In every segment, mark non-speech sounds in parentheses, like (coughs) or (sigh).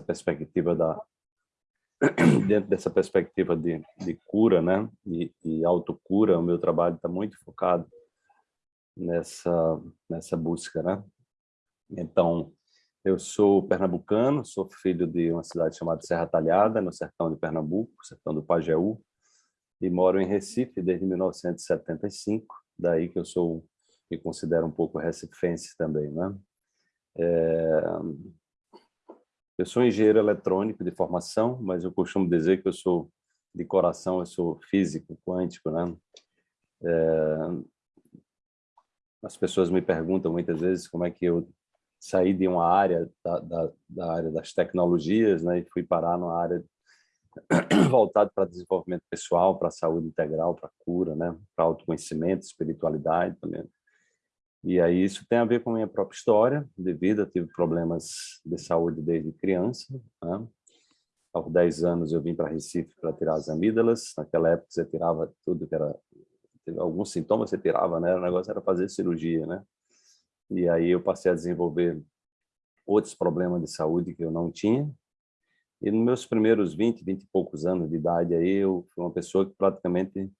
perspectiva da (clears throat) dentro dessa perspectiva de, de cura, né, e, e autocura, o meu trabalho está muito focado nessa nessa busca, né. Então, eu sou pernambucano, sou filho de uma cidade chamada Serra Talhada, no sertão de Pernambuco, sertão do Pajeú, e moro em Recife desde 1975, daí que eu sou, me considero um pouco recifense também, né? É, eu sou engenheiro eletrônico de formação, mas eu costumo dizer que eu sou, de coração, eu sou físico, quântico, né? É, as pessoas me perguntam muitas vezes como é que eu saí de uma área da, da, da área das tecnologias, né, e fui parar numa área (coughs) voltada para desenvolvimento pessoal, para saúde integral, para cura, né, para autoconhecimento, espiritualidade também. E aí isso tem a ver com a minha própria história de vida, tive problemas de saúde desde criança. Né? Aos 10 anos eu vim para Recife para tirar as amígdalas, naquela época você tirava tudo que era... Alguns sintomas você tirava, né? O negócio era fazer cirurgia, né? E aí eu passei a desenvolver outros problemas de saúde que eu não tinha. E nos meus primeiros 20, 20 e poucos anos de idade aí, eu fui uma pessoa que praticamente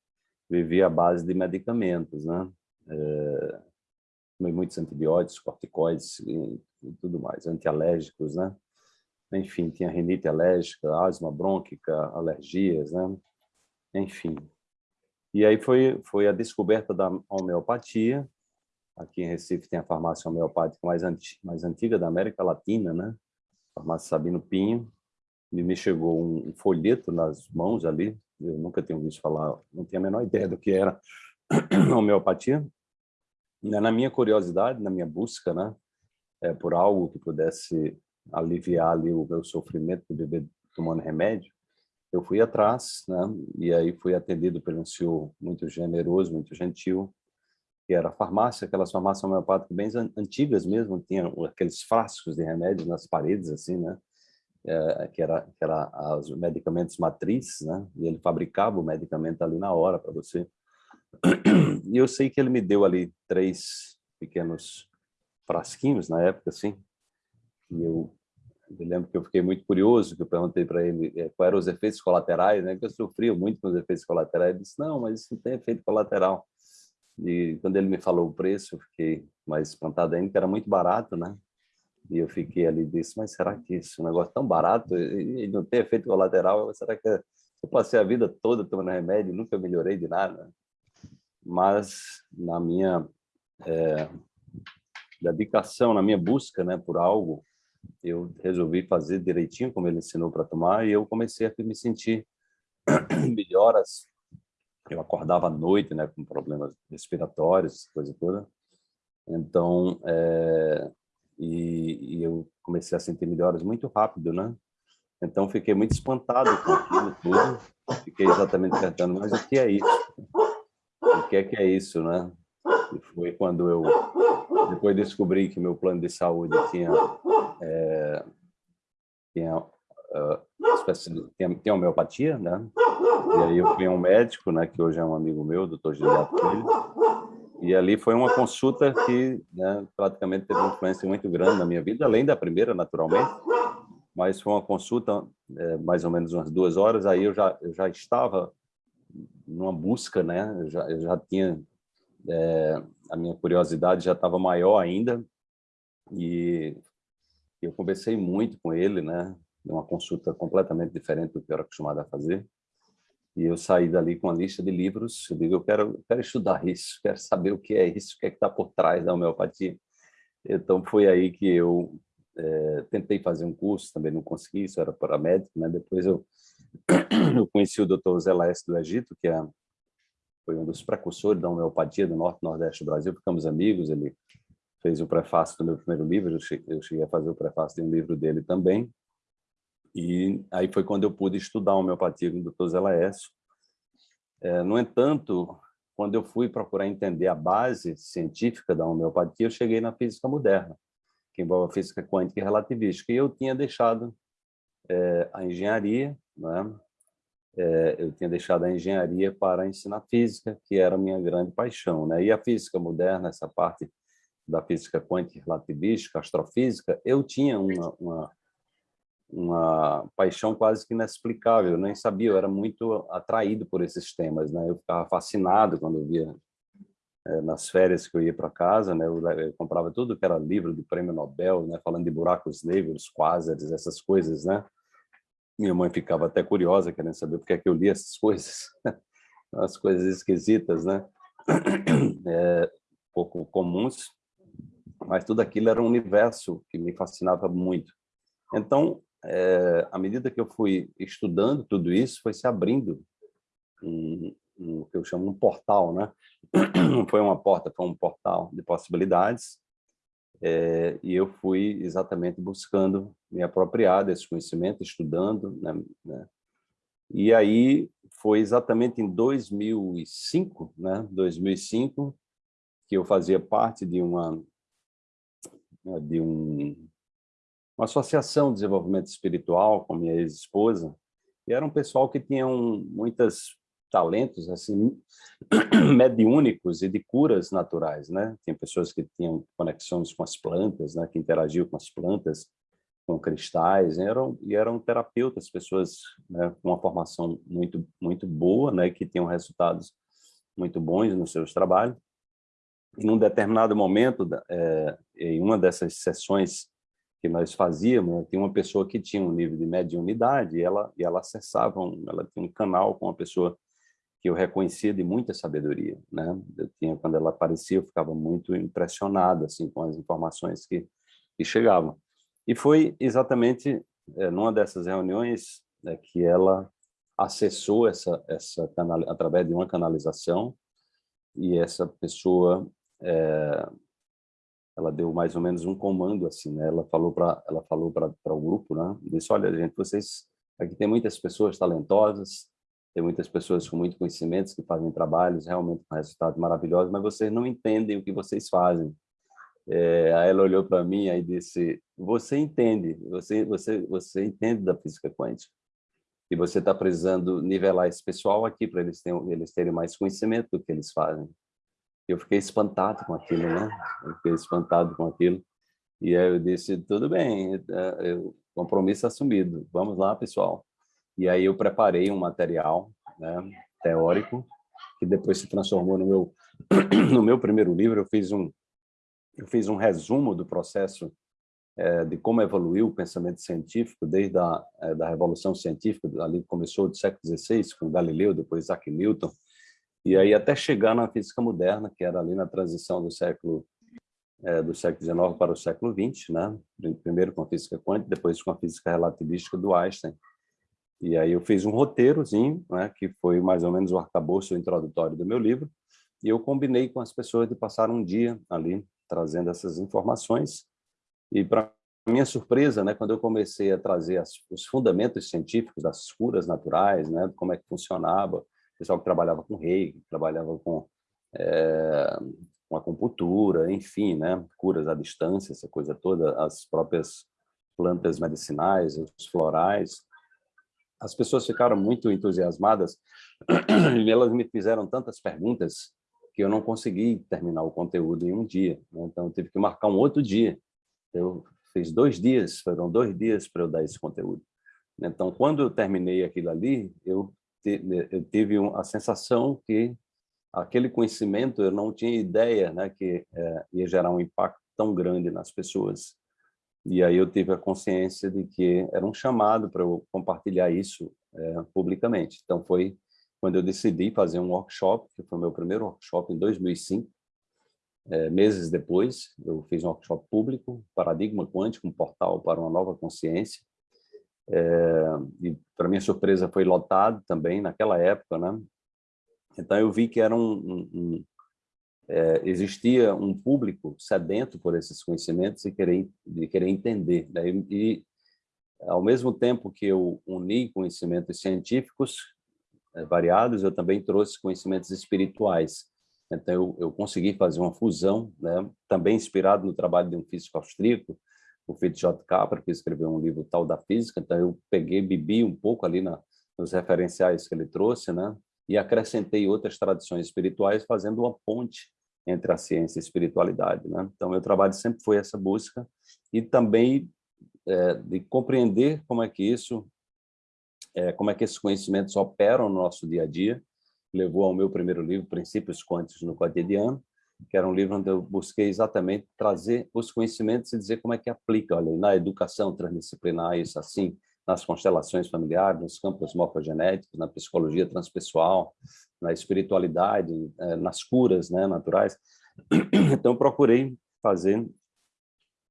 vivia à base de medicamentos, né? É, tomei muitos antibióticos, corticoides e, e tudo mais, antialérgicos, né? Enfim, tinha rinite alérgica, asma brônquica, alergias, né? Enfim. E aí foi, foi a descoberta da homeopatia. Aqui em Recife tem a farmácia homeopática mais, anti, mais antiga da América Latina, né? farmácia Sabino Pinho. E me chegou um folheto nas mãos ali, eu nunca tinha visto falar, não tinha a menor ideia do que era (coughs) homeopatia. Né, na minha curiosidade, na minha busca, né, é, por algo que pudesse aliviar ali o meu sofrimento de viver tomando remédio, eu fui atrás, né, e aí fui atendido por um senhor muito generoso, muito gentil, que era a farmácia, aquelas farmácias homeopáticas bem antigas mesmo, tinha aqueles frascos de remédios nas paredes, assim, né, é, que era que era os medicamentos matrizes, né, e ele fabricava o medicamento ali na hora para você e eu sei que ele me deu ali três pequenos frasquinhos na época, assim. E eu me lembro que eu fiquei muito curioso, que eu perguntei para ele é, quais eram os efeitos colaterais, né? Que eu sofria muito com os efeitos colaterais. Ele disse, não, mas isso não tem efeito colateral. E quando ele me falou o preço, eu fiquei mais espantado ainda, que era muito barato, né? E eu fiquei ali e disse, mas será que isso é um negócio tão barato e não tem efeito colateral? Será que eu passei a vida toda tomando remédio e nunca melhorei de nada? Mas na minha é, dedicação, na minha busca né, por algo, eu resolvi fazer direitinho como ele ensinou para tomar e eu comecei a me sentir (clears throat) melhoras. Eu acordava à noite, né, com problemas respiratórios, coisa toda. Então, é, e, e, eu comecei a sentir melhoras muito rápido, né? Então, fiquei muito espantado com aquilo tudo. Fiquei exatamente perguntando, mas o que é isso? O que é que é isso, né? E foi quando eu depois descobri que meu plano de saúde tinha é, tinha, uh, tinha, tinha homeopatia, né? E aí eu fui a um médico, né, que hoje é um amigo meu, doutor Gilberto e ali foi uma consulta que né, praticamente teve uma influência muito grande na minha vida, além da primeira, naturalmente, mas foi uma consulta é, mais ou menos umas duas horas, aí eu já, eu já estava numa busca, né? Eu já, eu já tinha é, a minha curiosidade já estava maior ainda e eu conversei muito com ele, né? Uma consulta completamente diferente do que eu era acostumado a fazer. E eu saí dali com uma lista de livros. Eu digo, eu quero, quero estudar isso, quero saber o que é isso, o que é está por trás da homeopatia. Então foi aí que eu é, tentei fazer um curso, também não consegui, isso era para médico, né? Depois eu eu conheci o Dr. Zé Laes do Egito, que é, foi um dos precursores da homeopatia do Norte Nordeste do Brasil, ficamos amigos, ele fez o prefácio do meu primeiro livro, eu cheguei, eu cheguei a fazer o prefácio de um livro dele também, e aí foi quando eu pude estudar homeopatia com o Dr. Zé Laércio. É, no entanto, quando eu fui procurar entender a base científica da homeopatia, eu cheguei na física moderna, que envolve a física quântica e relativística, e eu tinha deixado é, a engenharia né? É, eu tinha deixado a engenharia para ensinar física, que era a minha grande paixão. Né? E a física moderna, essa parte da física quântica relativística, astrofísica, eu tinha uma, uma, uma paixão quase que inexplicável, eu nem sabia, eu era muito atraído por esses temas, né? Eu ficava fascinado quando eu via é, nas férias que eu ia para casa, né? Eu, eu, comprava tudo que era livro do Prêmio Nobel, né? Falando de buracos negros, quásares, essas coisas, né? Minha mãe ficava até curiosa, querendo saber por que, é que eu lia essas (laughs) coisas, as coisas esquisitas, né? (clears throat) É, pouco comuns, mas tudo aquilo era um universo que me fascinava muito. Então, é, à medida que eu fui estudando tudo isso, foi se abrindo um, um que eu chamo um portal, né? Não (clears throat) foi uma porta, foi um portal de possibilidades. É, e eu fui exatamente buscando me apropriar desse conhecimento, estudando, né, né? E aí foi exatamente em 2005, né? 2005, que eu fazia parte de uma de um uma associação de desenvolvimento espiritual com minha ex-esposa, e era um pessoal que tinham muitos talentos assim (clears throat) mediúnicos e de curas naturais, né? Tinha pessoas que tinham conexões com as plantas, né, que interagiam com as plantas, com cristais, e eram e eram terapeutas, pessoas né, com uma formação muito muito boa, né, que tinham resultados muito bons nos seus trabalhos. E num determinado momento, é, em uma dessas sessões que nós fazíamos, tinha uma pessoa que tinha um nível de mediunidade e ela, e ela acessava, um, ela tinha um canal com uma pessoa que eu reconhecia de muita sabedoria, né? Eu tinha, quando ela aparecia, eu ficava muito impressionado, assim, com as informações que, que chegavam. E foi exatamente é, numa dessas reuniões é, que ela acessou essa, essa canal, através de uma canalização, e essa pessoa é, ela deu mais ou menos um comando assim, né? Ela falou para ela falou para o grupo, né? Disse, olha, gente, vocês aqui tem muitas pessoas talentosas, tem muitas pessoas com muito conhecimentos que fazem trabalhos realmente com resultados maravilhosos, mas vocês não entendem o que vocês fazem. É, aí ela olhou para mim e disse: "Você entende? Você você você entende da física quântica? E você está precisando nivelar esse pessoal aqui para eles terem eles terem mais conhecimento do que eles fazem." eu fiquei espantado com aquilo, né? Eu fiquei espantado com aquilo. E aí eu disse, tudo bem, é, o compromisso assumido, vamos lá, pessoal. E aí eu preparei um material né, teórico, que depois se transformou no meu, (clears throat) no meu primeiro livro. Eu fiz um, eu fiz um resumo do processo é, de como evoluiu o pensamento científico desde a é, da Revolução Científica, ali começou do século XVI, com Galileu, depois Isaac Newton, e aí até chegar na física moderna, que era ali na transição do século é, do século XIX para o século XX, né? Primeiro com a física quântica, depois com a física relativística do Einstein. E aí eu fiz um roteirozinho, né, que foi mais ou menos o arcabouço introdutório do meu livro, e eu combinei com as pessoas de passar um dia ali trazendo essas informações. E para minha surpresa, né, quando eu comecei a trazer as, os fundamentos científicos das curas naturais, né, como é que funcionava, pessoal que trabalhava com reiki, trabalhava com, é, com acupuntura, enfim, né, curas à distância, essa coisa toda, as próprias plantas medicinais, os florais. As pessoas ficaram muito entusiasmadas (clears throat) e elas me fizeram tantas perguntas que eu não consegui terminar o conteúdo em um dia. Né? Então, eu tive que marcar um outro dia. Eu fiz dois dias, foram dois dias para eu dar esse conteúdo. Então, quando eu terminei aquilo ali, eu eu tive a sensação que aquele conhecimento eu não tinha ideia né, que é, ia gerar um impacto tão grande nas pessoas. E aí eu tive a consciência de que era um chamado para eu compartilhar isso é, publicamente. Então foi quando eu decidi fazer um workshop, que foi meu primeiro workshop em 2005. É, meses depois, eu fiz um workshop público, Paradigma Quântico, um portal para uma nova consciência, é, e para minha surpresa foi lotado também naquela época, né? Então eu vi que era um, um é, existia um público sedento por esses conhecimentos e querer de querer entender, né? e, ao mesmo tempo que eu uni conhecimentos científicos é, variados, eu também trouxe conhecimentos espirituais. Então eu, eu consegui fazer uma fusão, né? Também inspirado no trabalho de um físico austríaco, o Fritz J. Capra, que escreveu um livro tal da física, então eu peguei, bebi um pouco ali na, nos referenciais que ele trouxe, né? E acrescentei outras tradições espirituais, fazendo uma ponte entre a ciência e a espiritualidade, né? Então, meu trabalho sempre foi essa busca e também é, de compreender como é que isso, é, como é que esses conhecimentos operam no nosso dia a dia, levou ao meu primeiro livro, Princípios Quânticos no Cotidiano, que era um livro onde eu busquei exatamente trazer os conhecimentos e dizer como é que aplica, olha, na educação transdisciplinar, isso assim, nas constelações familiares, nos campos morfogenéticos, na psicologia transpessoal, na espiritualidade, eh, nas curas né, naturais. (clears throat) Então, procurei fazer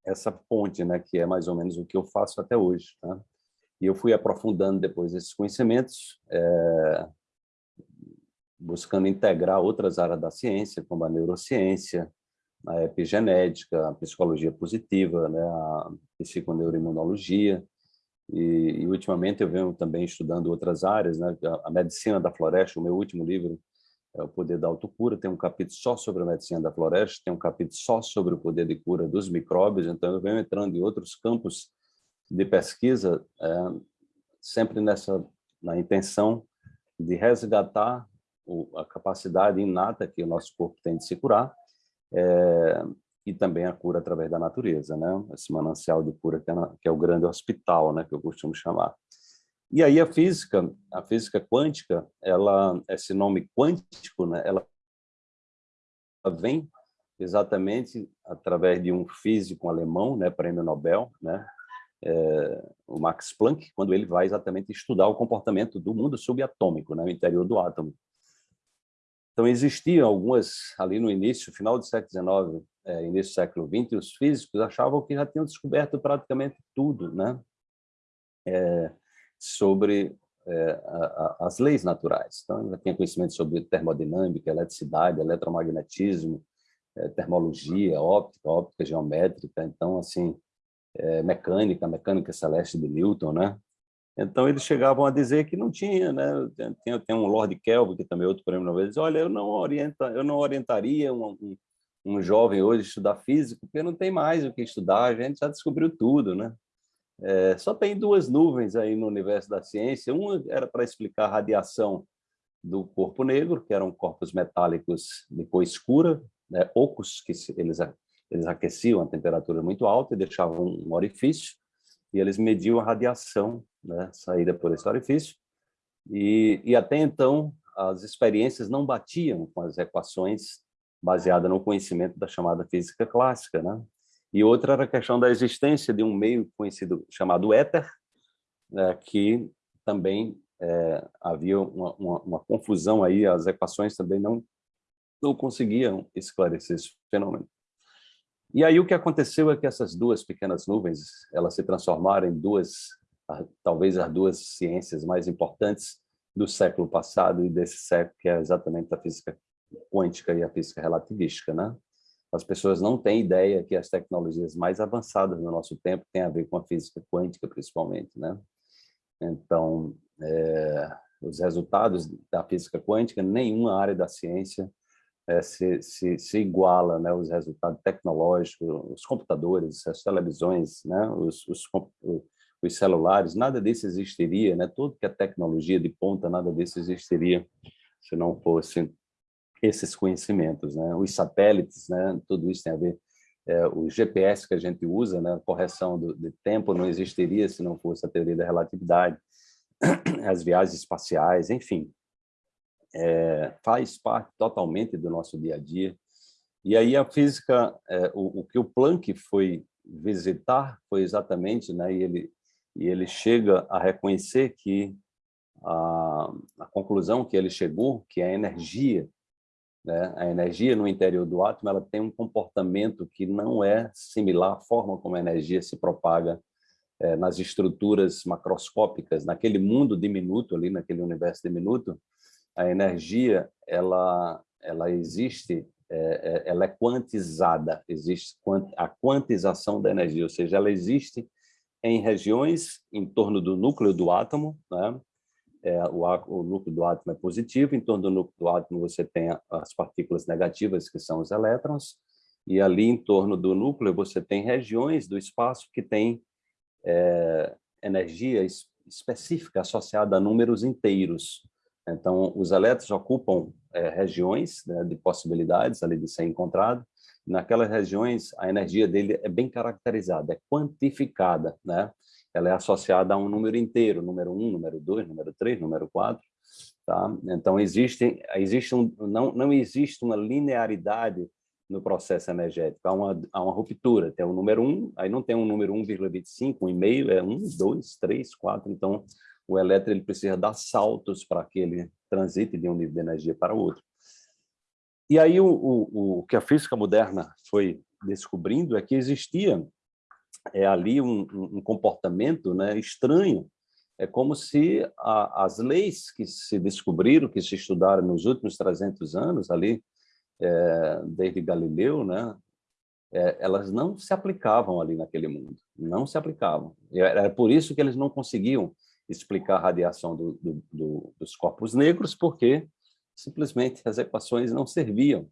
essa ponte, né, que é mais ou menos o que eu faço até hoje. Né? E eu fui aprofundando depois esses conhecimentos, é, buscando integrar outras áreas da ciência, como a neurociência, a epigenética, a psicologia positiva, né, a psiconeuroimunologia, e, e, ultimamente eu venho também estudando outras áreas, né, a, a medicina da floresta, o meu último livro é o Poder da Autocura, tem um capítulo só sobre a medicina da floresta, tem um capítulo só sobre o poder de cura dos micróbios, então eu venho entrando em outros campos de pesquisa, é, sempre nessa na intenção de resgatar o, a capacidade inata que o nosso corpo tem de se curar, é, e também a cura através da natureza, né? Esse manancial de cura que é, na, que é o grande hospital, né? Que eu costumo chamar. E aí a física, a física quântica, ela, esse nome quântico, né? Ela vem exatamente através de um físico alemão, né? Prêmio Nobel, né? É, o Max Planck, quando ele vai exatamente estudar o comportamento do mundo subatômico, né? No interior do átomo. Então, existiam algumas, ali no início, final do século XIX, é, início do século XX, os físicos achavam que já tinham descoberto praticamente tudo né? É, sobre é, a, a, as leis naturais. Então, já tinha conhecimento sobre termodinâmica, eletricidade, eletromagnetismo, é, termologia, óptica, óptica geométrica, então, assim, é, mecânica, mecânica celeste de Newton, né? Então, eles chegavam a dizer que não tinha, né? Tem, tem um Lord Kelvin, que também é outro prêmio Nobel, diz, olha, eu não, orienta, eu não orientaria um, um, um jovem hoje estudar física, porque não tem mais o que estudar, a gente já descobriu tudo, né? É, só tem duas nuvens aí no universo da ciência, uma era para explicar a radiação do corpo negro, que eram corpos metálicos de cor escura, né, ocos, que eles, eles aqueciam a temperatura muito alta e deixavam um orifício, e eles mediam a radiação né, saída por esse orifício, e, e até então as experiências não batiam com as equações baseadas no conhecimento da chamada física clássica. Né? E outra era a questão da existência de um meio conhecido chamado éter, né, que também é, havia uma, uma, uma, confusão aí, as equações também não, não conseguiam esclarecer esse fenômeno. E aí o que aconteceu é que essas duas pequenas nuvens, elas se transformaram em duas, talvez as duas ciências mais importantes do século passado e desse século, que é exatamente a física quântica e a física relativística, né? As pessoas não têm ideia que as tecnologias mais avançadas no nosso tempo têm a ver com a física quântica, principalmente, né? Então, é, os resultados da física quântica, nenhuma área da ciência é, se, se, se, iguala né, os resultados tecnológicos, os computadores, as televisões, né, os, os, os celulares, nada disso existiria, né, tudo que é tecnologia de ponta, nada disso existiria se não fosse esses conhecimentos. Né, os satélites, né, tudo isso tem a ver, é, o GPS que a gente usa, né, correção do, de tempo não existiria se não fosse a teoria da relatividade, (clears throat) as viagens espaciais, enfim, é, faz parte totalmente do nosso dia a dia. E aí a física, é, o, o, que o Planck foi visitar foi exatamente, né, e ele, e ele chega a reconhecer que a, a conclusão que ele chegou, que a energia, né, a energia no interior do átomo, ela tem um comportamento que não é similar à forma como a energia se propaga é, nas estruturas macroscópicas, naquele mundo diminuto ali, naquele universo diminuto, a energia ela ela existe é, ela é quantizada existe a quantização da energia ou seja ela existe em regiões em torno do núcleo do átomo né? É, o, o, núcleo do átomo é positivo em torno do núcleo do átomo você tem as partículas negativas que são os elétrons e ali em torno do núcleo você tem regiões do espaço que tem é, energia específica associada a números inteiros então, os elétrons ocupam é, regiões né, de possibilidades ali de ser encontrado, naquelas regiões a energia dele é bem caracterizada, é quantificada, né? Ela é associada a um número inteiro, número 1, número 2, número 3, número 4, tá? Então existe existe um, não não existe uma linearidade no processo energético, há uma, há uma ruptura, tem o um número 1, aí não tem um número 1,25, um e-mail é 1, 2, 3, 4, então o elétron ele precisa dar saltos para que ele transite de um nível de energia para outro. E aí o, o, o que a física moderna foi descobrindo é que existia é, ali um, um comportamento né, estranho, é como se a, as leis que se descobriram, que se estudaram nos últimos 300 anos, ali, é, desde Galileu, né, é, elas não se aplicavam ali naquele mundo, não se aplicavam. Era por isso que eles não conseguiam explicar a radiação do, do, do, dos corpos negros, porque simplesmente as equações não serviam.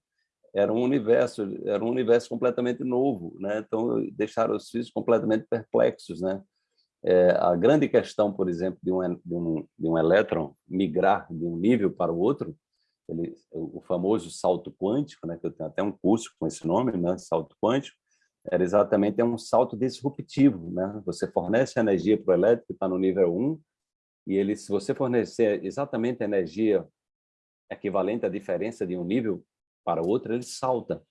Era um universo, era um universo completamente novo, né? Então deixaram os físicos completamente perplexos, né? É, a grande questão, por exemplo, de um, de, um, de um elétron migrar de um nível para o outro, ele, o famoso salto quântico, né, que eu tenho até um curso com esse nome, né, salto quântico, era exatamente é um salto disruptivo. Né? Você fornece energia para o elétrico, que está no nível 1, e ele, se você fornecer exatamente a energia equivalente à diferença de um nível para outro, ele salta.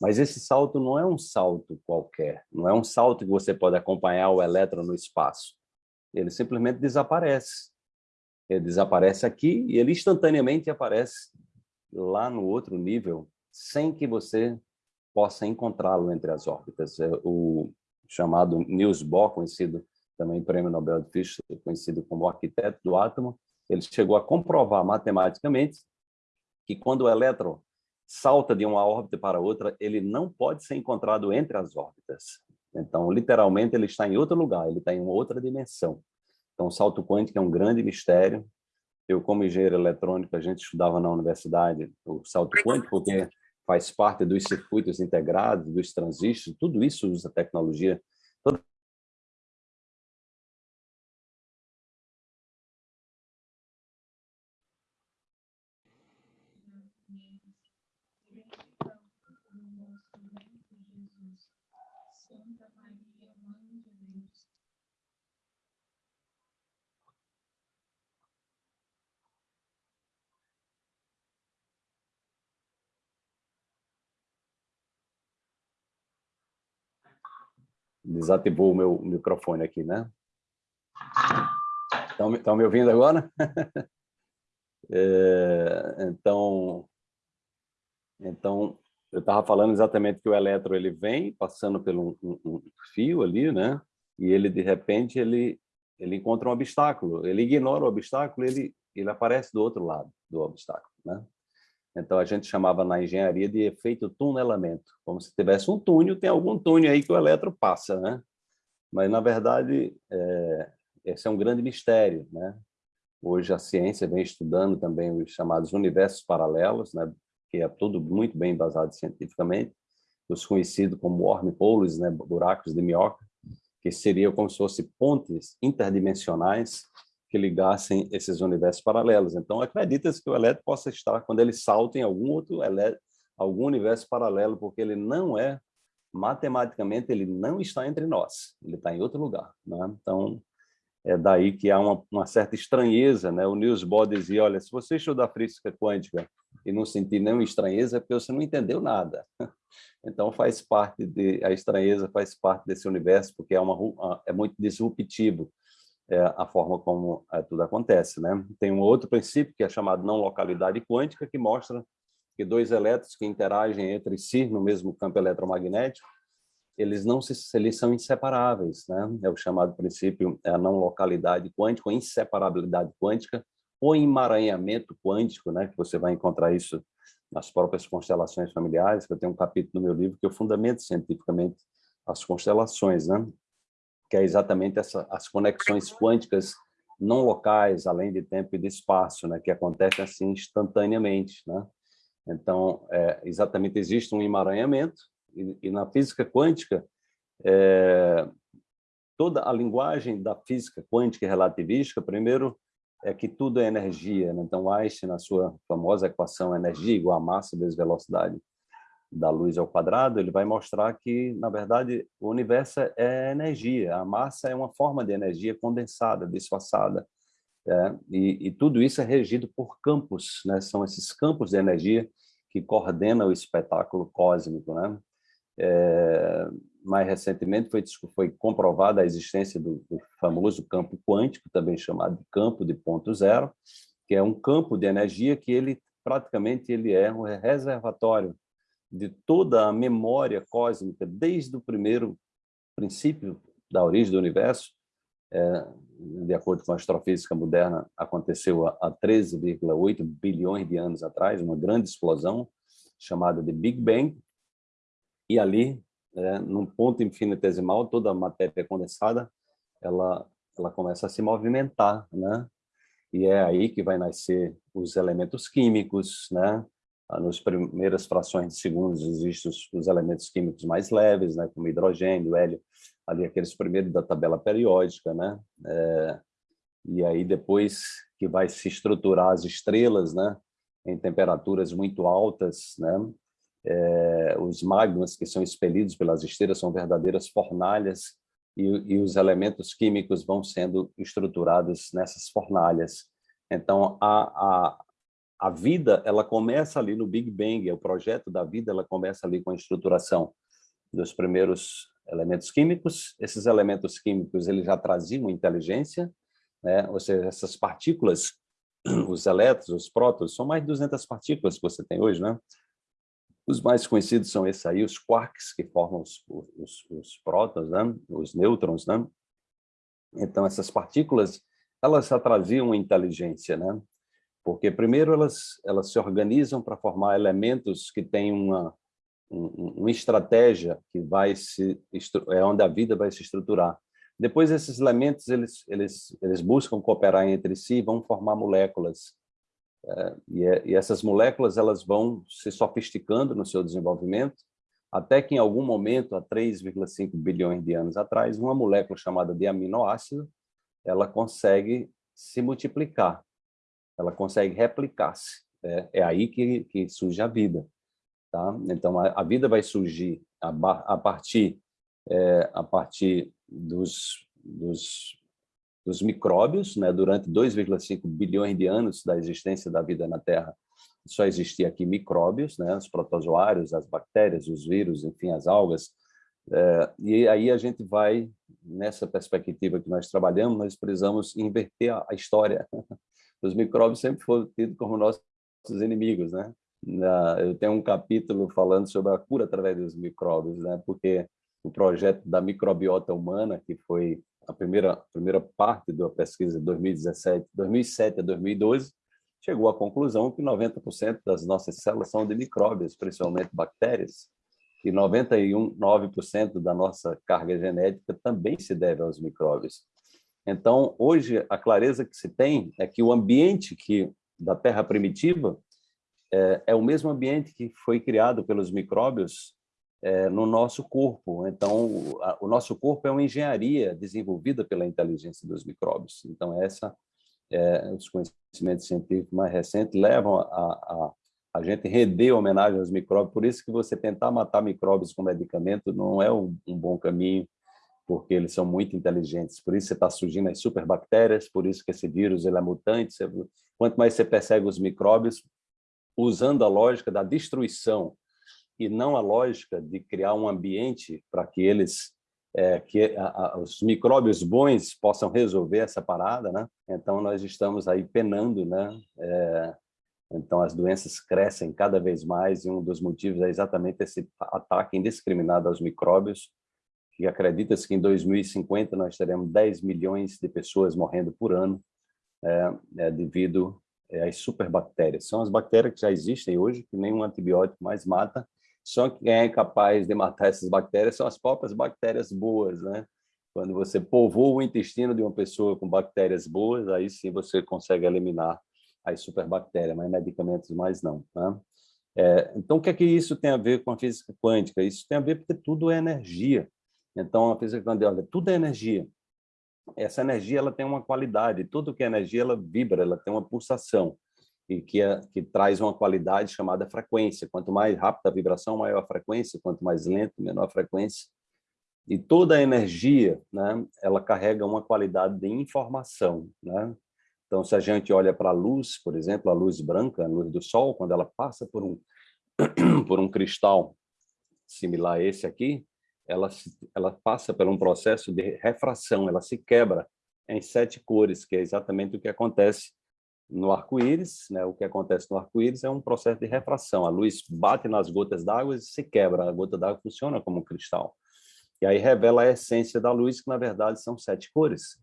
Mas esse salto não é um salto qualquer, não é um salto que você pode acompanhar o elétron no espaço. Ele simplesmente desaparece. Ele desaparece aqui e ele instantaneamente aparece lá no outro nível, sem que você possa encontrá-lo entre as órbitas. É o chamado Niels Bohr, conhecido também prêmio Nobel de Física, conhecido como arquiteto do átomo, ele chegou a comprovar matematicamente que quando o elétron salta de uma órbita para outra, ele não pode ser encontrado entre as órbitas. Então, literalmente, ele está em outro lugar, ele está em uma outra dimensão. Então, o salto quântico é um grande mistério. Eu, como engenheiro eletrônico, a gente estudava na universidade o salto quântico, porque faz parte dos circuitos integrados, dos transistores, tudo isso usa tecnologia. Toda desativou o meu microfone aqui, né? Estão, me ouvindo agora? (laughs) é, então, então, eu estava falando exatamente que o elétron ele vem passando pelo um, um, fio ali, né? E ele, de repente, ele, ele encontra um obstáculo. Ele ignora o obstáculo, ele, ele aparece do outro lado do obstáculo, né? Então, a gente chamava na engenharia de efeito tunelamento, como se tivesse um túnel, tem algum túnel aí que o elétron passa, né? Mas, na verdade, é, esse é um grande mistério, né? Hoje a ciência vem estudando também os chamados universos paralelos, né? que é tudo muito bem embasado cientificamente, os conhecidos como wormholes, né? buracos de minhoca, que seriam como se fossem pontes interdimensionais que ligassem esses universos paralelos. Então, acredita-se que o elétron possa estar, quando ele salta em algum outro elétron, algum universo paralelo, porque ele não é, matematicamente, ele não está entre nós, ele está em outro lugar. Né? Então, é daí que há uma, uma, certa estranheza. Né? O Niels Bohr dizia, olha, se você estudar física quântica e não sentir nenhuma estranheza, é porque você não entendeu nada. (laughs) Então, faz parte de, a estranheza faz parte desse universo, porque é, uma, é muito disruptivo é, a forma como é, tudo acontece. Né? Tem um outro princípio que é chamado não localidade quântica, que mostra que dois elétrons que interagem entre si no mesmo campo eletromagnético, eles não se, eles são inseparáveis, né? É o chamado princípio é não localidade quântica, inseparabilidade quântica, ou emaranhamento quântico, né? Que você vai encontrar isso nas próprias constelações familiares. Eu tenho um capítulo no meu livro que eu fundamento cientificamente as constelações, né? Que é exatamente essa, as conexões quânticas não locais, além de tempo e de espaço, né, que acontecem assim instantaneamente. Né? Então, é, exatamente existe um emaranhamento, e, e na física quântica, é, toda a linguagem da física quântica e relativística, primeiro, é que tudo é energia. Né? Então, Einstein, na sua famosa equação energia igual a massa vezes velocidade, da luz ao quadrado, ele vai mostrar que, na verdade, o universo é energia, a massa é uma forma de energia condensada, disfarçada, é, e, e, tudo isso é regido por campos, né? são esses campos de energia que coordenam o espetáculo cósmico. Né? É, mais recentemente foi, foi comprovada a existência do, do, famoso campo quântico, também chamado de campo de ponto zero, que é um campo de energia que ele praticamente ele é um reservatório de toda a memória cósmica, desde o primeiro princípio da origem do universo, é, de acordo com a astrofísica moderna, aconteceu há 13,8 bilhões de anos atrás, uma grande explosão chamada de Big Bang, e ali, é, num ponto infinitesimal, toda a matéria condensada, ela, ela começa a se movimentar, né? E é aí que vai nascer os elementos químicos, né? Ah, nas primeiras frações de segundos existem os, os, elementos químicos mais leves, né, como hidrogênio, hélio, ali aqueles primeiros da tabela periódica, né, é, e aí depois que vai se estruturar as estrelas, né, em temperaturas muito altas, né, é, os magmas que são expelidos pelas estrelas são verdadeiras fornalhas e, e os elementos químicos vão sendo estruturados nessas fornalhas. Então, a, a, a vida ela começa ali no Big Bang, o projeto da vida ela começa ali com a estruturação dos primeiros elementos químicos. Esses elementos químicos eles já traziam inteligência, né? ou seja, essas partículas, (clears throat) os elétrons, os prótons, são mais de 200 partículas que você tem hoje, né? Os mais conhecidos são esses aí, os quarks, que formam os, os, os prótons, né? os nêutrons. Né? Então, essas partículas, elas já traziam inteligência, né? Porque primeiro elas, elas se organizam para formar elementos que têm uma, um, uma estratégia que vai se é onde a vida vai se estruturar. Depois esses elementos eles eles eles buscam cooperar entre si, vão formar moléculas é, e, é, e essas moléculas elas vão se sofisticando no seu desenvolvimento até que em algum momento há 3,5 bilhões de anos atrás uma molécula chamada de aminoácido ela consegue se multiplicar ela consegue replicar-se. É, é, aí que, que surge a vida. Tá? Então, a, a vida vai surgir a, a partir, é, a partir dos, dos, dos micróbios, né? durante 2,5 bilhões de anos da existência da vida na Terra, só existia aqui micróbios, né? os protozoários, as bactérias, os vírus, enfim, as algas, é, e aí a gente vai, nessa perspectiva que nós trabalhamos, nós precisamos inverter a, a história. (laughs) os micróbios sempre foram tidos como nossos inimigos, né? Eu tenho um capítulo falando sobre a cura através dos micróbios, né? Porque o projeto da microbiota humana, que foi a primeira a primeira parte da pesquisa de 2017, 2007 a 2012, chegou à conclusão que 90% das nossas células são de micróbios, principalmente bactérias, e 91,9% da nossa carga genética também se deve aos micróbios. Então, hoje, a clareza que se tem é que o ambiente que, da Terra primitiva é, é o mesmo ambiente que foi criado pelos micróbios é, no nosso corpo. Então, a, o, nosso corpo é uma engenharia desenvolvida pela inteligência dos micróbios. Então, essa, é, os conhecimentos científicos mais recentes levam a, a, a gente render homenagem aos micróbios. Por isso que você tentar matar micróbios com medicamento não é um, um bom caminho porque eles são muito inteligentes. Por isso está surgindo as superbactérias, por isso que esse vírus ele é mutante. Quanto mais você persegue os micróbios, usando a lógica da destruição e não a lógica de criar um ambiente para que eles é, que a, a, os micróbios bons possam resolver essa parada, né? Então nós estamos aí penando, né? É, então as doenças crescem cada vez mais e um dos motivos é exatamente esse ataque indiscriminado aos micróbios que acredita-se que em 2050 nós teremos 10 milhões de pessoas morrendo por ano é, é, devido é, às superbactérias. São as bactérias que já existem hoje, que nenhum antibiótico mais mata, só quem é capaz de matar essas bactérias são as próprias bactérias boas, né? Quando você povoa o intestino de uma pessoa com bactérias boas, aí sim você consegue eliminar as superbactérias, mas medicamentos mais não. Né? É, então, o que é que isso tem a ver com a física quântica? Isso tem a ver porque tudo é energia. Então, a física quântica, olha, tudo é energia. Essa energia ela tem uma qualidade, tudo que é energia ela vibra, ela tem uma pulsação. e que, é, que traz uma qualidade chamada frequência. Quanto mais rápida a vibração, maior a frequência, quanto mais lento, menor a frequência. E toda a energia, né, ela carrega uma qualidade de informação. Né? Então, se a gente olha para a luz, por exemplo, a luz branca, a luz do sol, quando ela passa por um, (clears throat) por um cristal similar a esse aqui, ela, ela passa por um processo de refração, ela se quebra em sete cores, que é exatamente o que acontece no arco-íris. Né? O que acontece no arco-íris é um processo de refração. A luz bate nas gotas d'água e se quebra. A gota d'água funciona como um cristal. E aí revela a essência da luz, que na verdade são sete cores,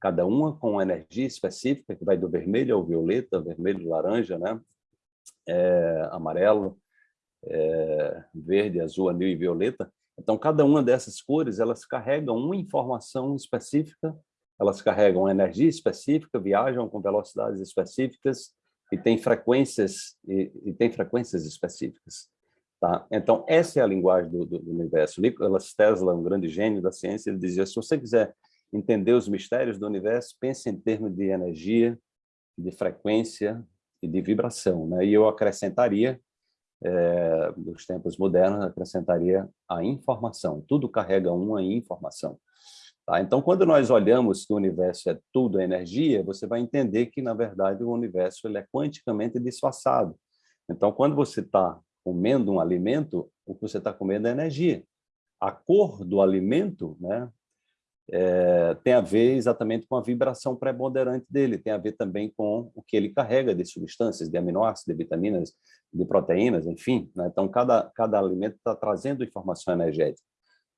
cada uma com uma energia específica, que vai do vermelho ao violeta, vermelho, laranja, né? É, amarelo, é, verde, azul, anil e violeta. Então, cada uma dessas cores, elas carregam uma informação específica, elas carregam energia específica, viajam com velocidades específicas e têm frequências, e, e têm frequências específicas. Tá? Então, essa é a linguagem do, do, universo. Nikola Tesla, um grande gênio da ciência, ele dizia, se você quiser entender os mistérios do universo, pense em termos de energia, de frequência e de vibração. Né? E eu acrescentaria, é, nos tempos modernos, acrescentaria a informação. Tudo carrega uma informação. Tá? Então, quando nós olhamos que o universo é tudo energia, você vai entender que, na verdade, o universo ele é quanticamente disfarçado. Então, quando você está comendo um alimento, o que você está comendo é energia. A cor do alimento né, é, tem a ver exatamente com a vibração preponderante dele, tem a ver também com o que ele carrega de substâncias, de aminoácidos, de vitaminas, de proteínas, enfim. Né? Então, cada, cada alimento está trazendo informação energética.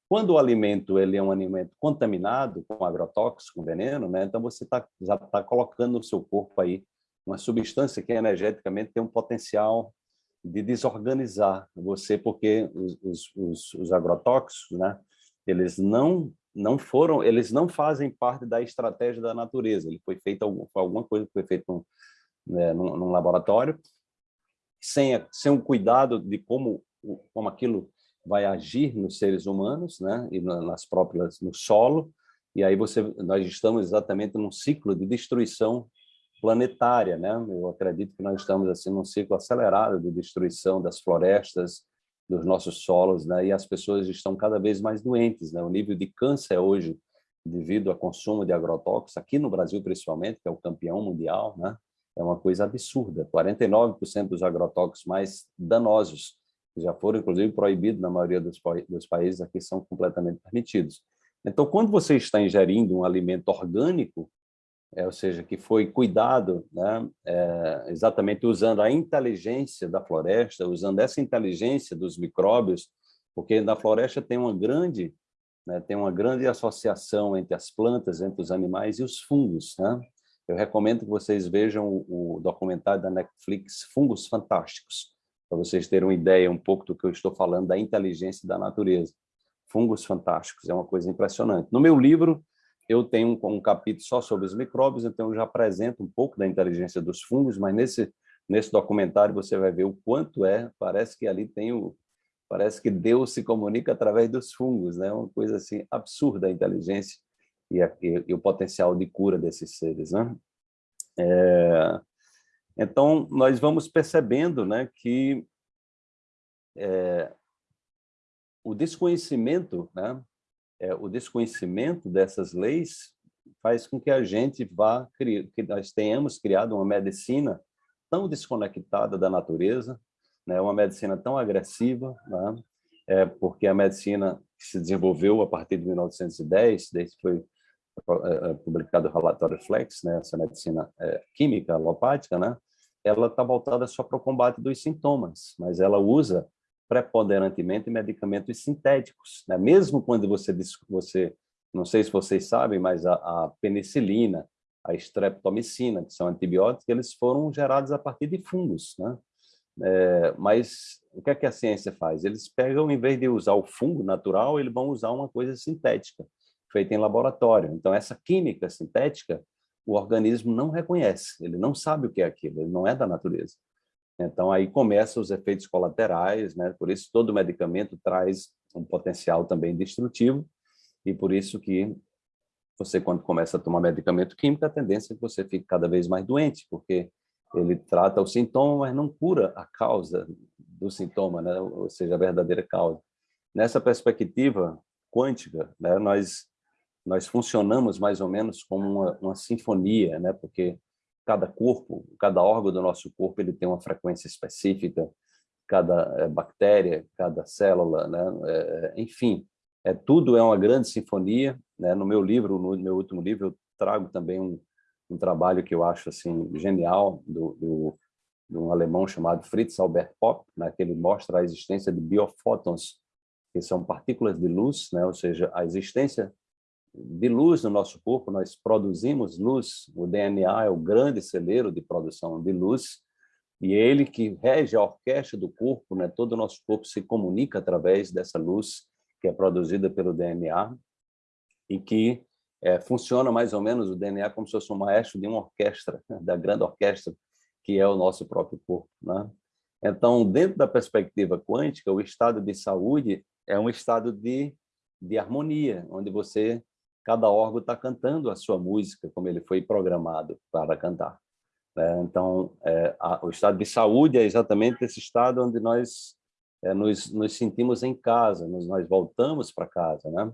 Quando o alimento ele é um alimento contaminado com agrotóxico, com veneno, né? então você tá, já está colocando no seu corpo aí uma substância que energeticamente tem um potencial de desorganizar você, porque os, os, os, os agrotóxicos, né, eles não não foram, eles não fazem parte da estratégia da natureza. Ele foi feito alguma coisa foi feita num, né, num, num, laboratório sem sem o cuidado de como como aquilo vai agir nos seres humanos, né, e nas próprias no solo. E aí você nós estamos exatamente num ciclo de destruição planetária, né? Eu acredito que nós estamos assim num ciclo acelerado de destruição das florestas, dos nossos solos, né? E as pessoas estão cada vez mais doentes, né? O nível de câncer hoje, devido ao consumo de agrotóxicos, aqui no Brasil principalmente, que é o campeão mundial, né? É uma coisa absurda. 49% dos agrotóxicos mais danosos, que já foram inclusive proibidos na maioria dos, dos países, aqui são completamente permitidos. Então, quando você está ingerindo um alimento orgânico, é, ou seja, que foi cuidado né, é, exatamente usando a inteligência da floresta, usando essa inteligência dos micróbios, porque na floresta tem uma grande, né, tem uma grande associação entre as plantas, entre os animais e os fungos. Né? Eu recomendo que vocês vejam o, o documentário da Netflix, Fungos Fantásticos, para vocês terem uma ideia um pouco do que eu estou falando da inteligência da natureza. Fungos Fantásticos, é uma coisa impressionante. No meu livro, eu tenho um, um, capítulo só sobre os micróbios, então eu já apresento um pouco da inteligência dos fungos, mas nesse, nesse documentário você vai ver o quanto é, parece que ali tem o, parece que Deus se comunica através dos fungos, né? Uma coisa assim absurda a inteligência e, a, e, e o potencial de cura desses seres, né? É, então nós vamos percebendo, né, que é, o desconhecimento, né, é, o desconhecimento dessas leis faz com que a gente vá, que nós tenhamos criado uma medicina tão desconectada da natureza, né, uma medicina tão agressiva, né, é, porque a medicina se desenvolveu a partir de 1910, desde que foi é, é, publicado o relatório Flex, né, essa medicina é, química alopática, né, ela está voltada só para o combate dos sintomas, mas ela usa preponderantemente medicamentos sintéticos. Né? Mesmo quando você, você, não sei se vocês sabem, mas a, a penicilina, a streptomicina, que são antibióticos, eles foram gerados a partir de fungos. Né? É, mas o que é que a ciência faz? Eles pegam, em vez de usar o fungo natural, eles vão usar uma coisa sintética, feita em laboratório. Então, essa química sintética, o organismo não reconhece, ele não sabe o que é aquilo, ele não é da natureza. Então, aí começam os efeitos colaterais, né? por isso todo medicamento traz um potencial também destrutivo, e por isso que você, quando começa a tomar medicamento químico, a tendência é que você fique cada vez mais doente, porque ele trata o sintoma, mas não cura a causa do sintoma, né? ou seja, a verdadeira causa. Nessa perspectiva quântica, né, nós, nós funcionamos mais ou menos como uma, uma sinfonia, né? porque cada corpo, cada órgão do nosso corpo ele tem uma frequência específica, cada é, bactéria, cada célula, né? É, enfim, é, tudo é uma grande sinfonia. Né? No meu livro, no meu último livro, eu trago também um, um trabalho que eu acho assim genial do, do de um alemão chamado Fritz Albert Popp, né, que ele mostra a existência de biofótons, que são partículas de luz, né, ou seja, a existência de luz no nosso corpo, nós produzimos luz, o DNA é o grande celeiro de produção de luz, e é ele que rege a orquestra do corpo, né, todo o nosso corpo se comunica através dessa luz que é produzida pelo DNA, e que é, funciona mais ou menos o DNA como se fosse um maestro de uma orquestra, (laughs) da grande orquestra, que é o nosso próprio corpo. Né? Então, dentro da perspectiva quântica, o estado de saúde é um estado de, de harmonia, onde você, cada órgão está cantando a sua música, como ele foi programado para cantar. Né? Então, é, a, o estado de saúde é exatamente esse estado onde nós é, nos, nos sentimos em casa, nos, nós voltamos para casa, né?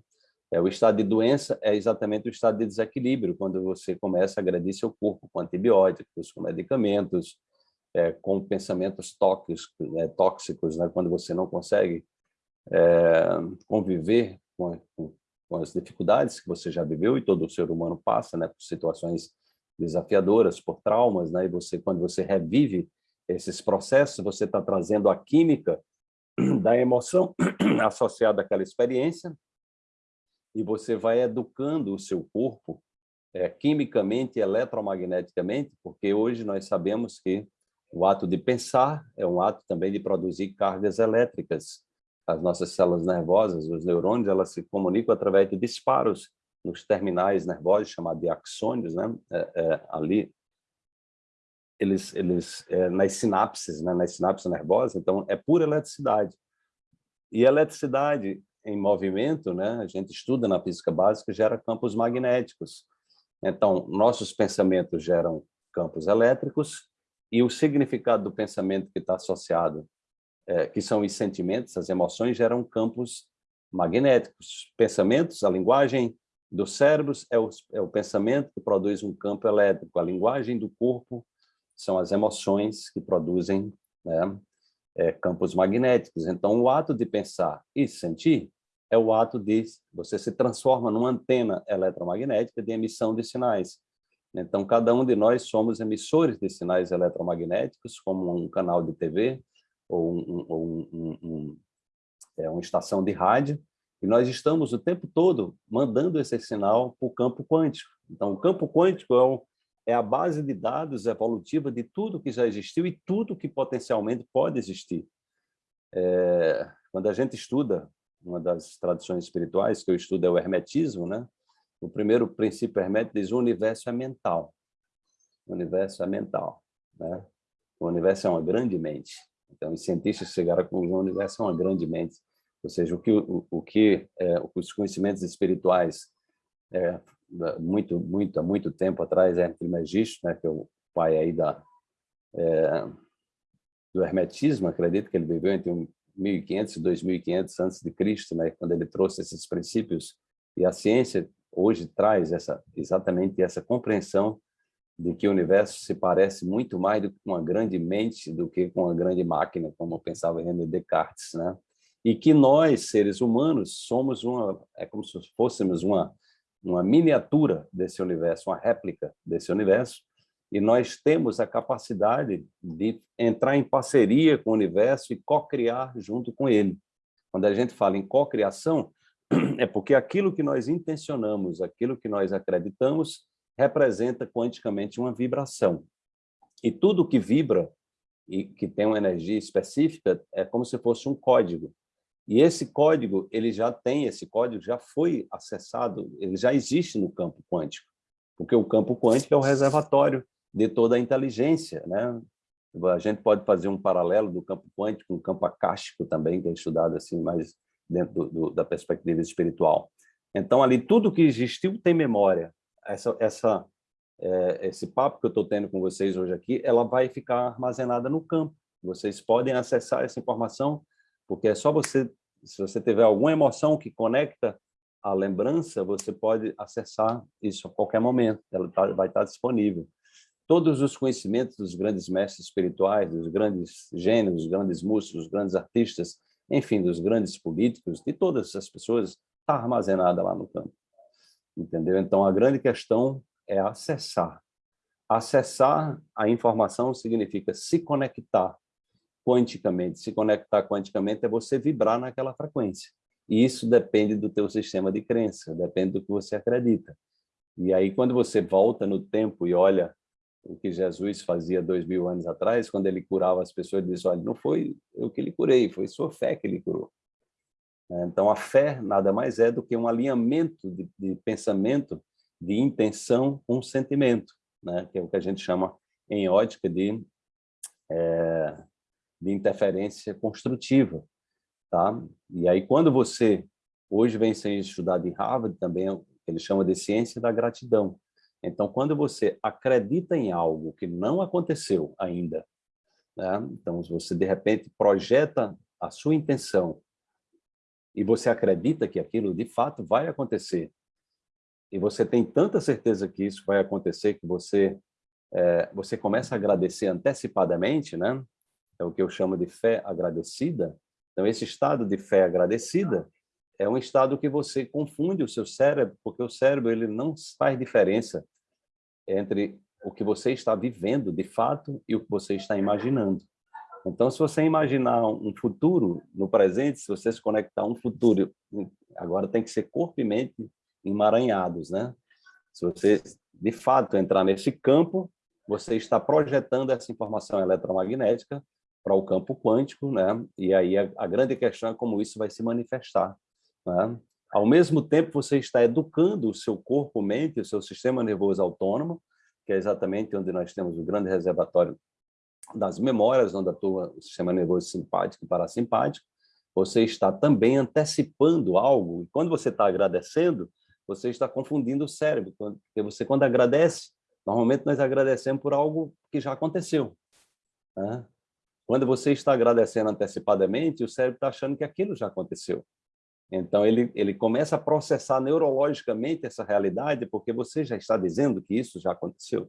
É, o estado de doença é exatamente o estado de desequilíbrio, quando você começa a agredir seu corpo com antibióticos, com medicamentos, é, com pensamentos tóxicos, né, tóxicos né, quando você não consegue é, conviver com, com, com, as dificuldades que você já viveu e todo ser humano passa, né, por situações desafiadoras, por traumas, né, e você, quando você revive esses processos, você está trazendo a química da emoção (clears throat) associada àquela experiência, e você vai educando o seu corpo é, quimicamente e eletromagneticamente, porque hoje nós sabemos que o ato de pensar é um ato também de produzir cargas elétricas. As nossas células nervosas, os neurônios, elas se comunicam através de disparos nos terminais nervosos, chamados de axônios, né? É, é, ali, eles, eles é, nas sinapses, né? nas sinapses nervosas, então é pura eletricidade. E a eletricidade em movimento, né, a gente estuda na física básica, gera campos magnéticos. Então, nossos pensamentos geram campos elétricos e o significado do pensamento que está associado, é, que são os sentimentos, as emoções, geram campos magnéticos. Pensamentos, a linguagem dos cérebros é o, é o pensamento que produz um campo elétrico. A linguagem do corpo são as emoções que produzem né, é, campos magnéticos. Então, o ato de pensar e sentir é o ato de você se transforma numa antena eletromagnética de emissão de sinais. Então, cada um de nós somos emissores de sinais eletromagnéticos, como um canal de TV ou, um, um, um, um é, uma estação de rádio, e nós estamos o tempo todo mandando esse sinal para o campo quântico. Então, o campo quântico é é a base de dados evolutiva de tudo que já existiu e tudo que potencialmente pode existir. É, quando a gente estuda, uma das tradições espirituais que eu estudo é o hermetismo, né? o primeiro princípio hermético diz o universo é mental. O universo é mental. Né? O universo é uma grande mente. Então, os cientistas chegaram com o universo é uma grande mente. Ou seja, o que, o, o que é, os conhecimentos espirituais é, muito, muito, há muito tempo atrás, é Trismegisto, né, que é o pai aí da, é, do hermetismo, acredito que ele viveu entre 1500 e 2500 antes de Cristo, né, quando ele trouxe esses princípios, e a ciência hoje traz essa, exatamente essa compreensão de que o universo se parece muito mais com uma grande mente do que com uma grande máquina, como pensava René Descartes, né? E que nós, seres humanos, somos uma, é como se fôssemos uma uma miniatura desse universo, uma réplica desse universo, e nós temos a capacidade de entrar em parceria com o universo e co-criar junto com ele. Quando a gente fala em co-criação, (clears throat) é porque aquilo que nós intencionamos, aquilo que nós acreditamos, representa quanticamente uma vibração. E tudo que vibra e que tem uma energia específica é como se fosse um código. E esse código, ele já tem, esse código já foi acessado, ele já existe no campo quântico, porque o campo quântico é o reservatório de toda a inteligência, né? A gente pode fazer um paralelo do campo quântico com o campo acástico também, que é estudado assim mais dentro do, do, da perspectiva espiritual. Então, ali, tudo que existiu tem memória. Essa, essa, é, esse papo que eu estou tendo com vocês hoje aqui, ela vai ficar armazenada no campo. Vocês podem acessar essa informação, porque é só você, se você tiver alguma emoção que conecta a lembrança, você pode acessar isso a qualquer momento, ela tá, vai estar disponível. Todos os conhecimentos dos grandes mestres espirituais, dos grandes gênios, dos grandes músicos, dos grandes artistas, enfim, dos grandes políticos, de todas essas pessoas, está armazenada lá no campo. Entendeu? Então, a grande questão é acessar. Acessar a informação significa se conectar quanticamente. Se conectar quanticamente é você vibrar naquela frequência. E isso depende do teu sistema de crença, depende do que você acredita. E aí, quando você volta no tempo e olha o que Jesus fazia dois mil anos atrás, quando ele curava as pessoas, ele diz, olha, não foi eu que lhe curei, foi sua fé que lhe curou. É, então, a fé nada mais é do que um alinhamento de, de pensamento, de intenção com sentimento, né? que é o que a gente chama em ótica de, é, de interferência construtiva. Tá? E aí, quando você, hoje vem sendo estudado em Harvard também, ele chama de ciência da gratidão. Então, quando você acredita em algo que não aconteceu ainda, né? então, se você, de repente, projeta a sua intenção e você acredita que aquilo, de fato, vai acontecer, e você tem tanta certeza que isso vai acontecer que você, é, você começa a agradecer antecipadamente, né? é o que eu chamo de fé agradecida, então, esse estado de fé agradecida é um estado que você confunde o seu cérebro, porque o cérebro ele não faz diferença entre o que você está vivendo de fato e o que você está imaginando. Então, se você imaginar um futuro no presente, se você se conectar a um futuro, agora tem que ser corpo e mente emaranhados, né? Se você, de fato, entrar nesse campo, você está projetando essa informação eletromagnética para o campo quântico, né? E aí a, a, grande questão é como isso vai se manifestar, né? Ao mesmo tempo, você está educando o seu corpo-mente, o seu sistema nervoso autônomo, que é exatamente onde nós temos o grande reservatório das memórias, onde atua o sistema nervoso simpático e parasimpático. Você está também antecipando algo, e quando você está agradecendo, você está confundindo o cérebro, porque você, quando agradece, normalmente nós agradecemos por algo que já aconteceu. Né? Quando você está agradecendo antecipadamente, o cérebro está achando que aquilo já aconteceu. Então, ele, ele começa a processar neurologicamente essa realidade, porque você já está dizendo que isso já aconteceu,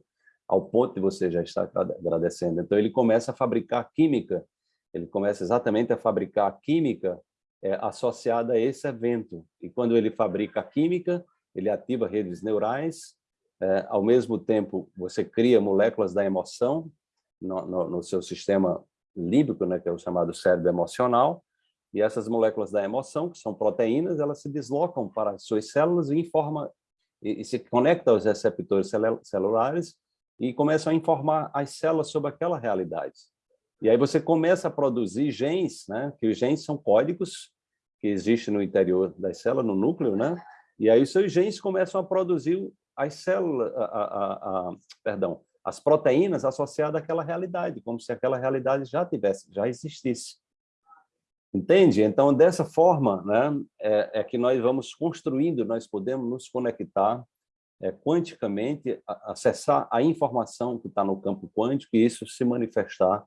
ao ponto de você já estar agradecendo. Então, ele começa a fabricar química, ele começa exatamente a fabricar química é, associada a esse evento. E quando ele fabrica a química, ele ativa redes neurais, é, ao mesmo tempo, você cria moléculas da emoção no, no, no seu sistema límbico, né, que é o chamado cérebro emocional, e essas moléculas da emoção, que são proteínas, elas se deslocam para as suas células e informa e, e se conectam aos receptores celulares e começam a informar as células sobre aquela realidade. E aí você começa a produzir genes, né, que os genes são códigos que existem no interior das células, no núcleo, né? E aí os seus genes começam a produzir as células, a, a, a, perdão, as proteínas associadas àquela realidade, como se aquela realidade já tivesse, já existisse. Entende? Então, dessa forma, né, é, é que nós vamos construindo, nós podemos nos conectar é, quanticamente, acessar a informação que está no campo quântico e isso se manifestar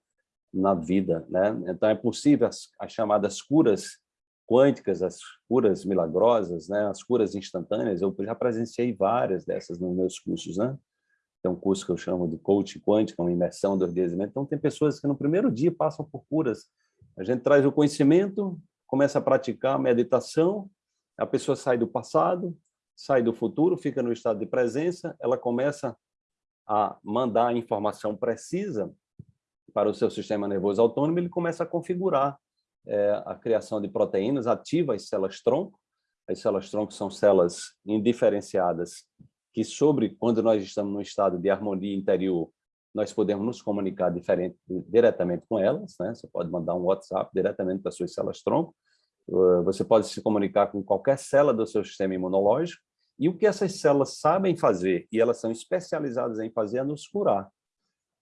na vida. Né? Então, é possível as, as chamadas curas quânticas, as curas milagrosas, né? as curas instantâneas, eu já presenciei várias dessas nos meus cursos, né? tem um curso que eu chamo de coach quântico, uma imersão do ordenamento. Então, tem pessoas que no primeiro dia passam por curas. A gente traz o conhecimento, começa a praticar a meditação, a pessoa sai do passado, sai do futuro, fica no estado de presença, ela começa a mandar a informação precisa para o seu sistema nervoso autônomo, ele começa a configurar é, a criação de proteínas, ativa as células-tronco, as células-tronco são células indiferenciadas que sobre quando nós estamos num estado de harmonia interior, nós podemos nos comunicar diferente, diretamente com elas, né? Você pode mandar um WhatsApp diretamente para as suas células-tronco, você pode se comunicar com qualquer célula do seu sistema imunológico, e o que essas células sabem fazer, e elas são especializadas em fazer, é nos curar.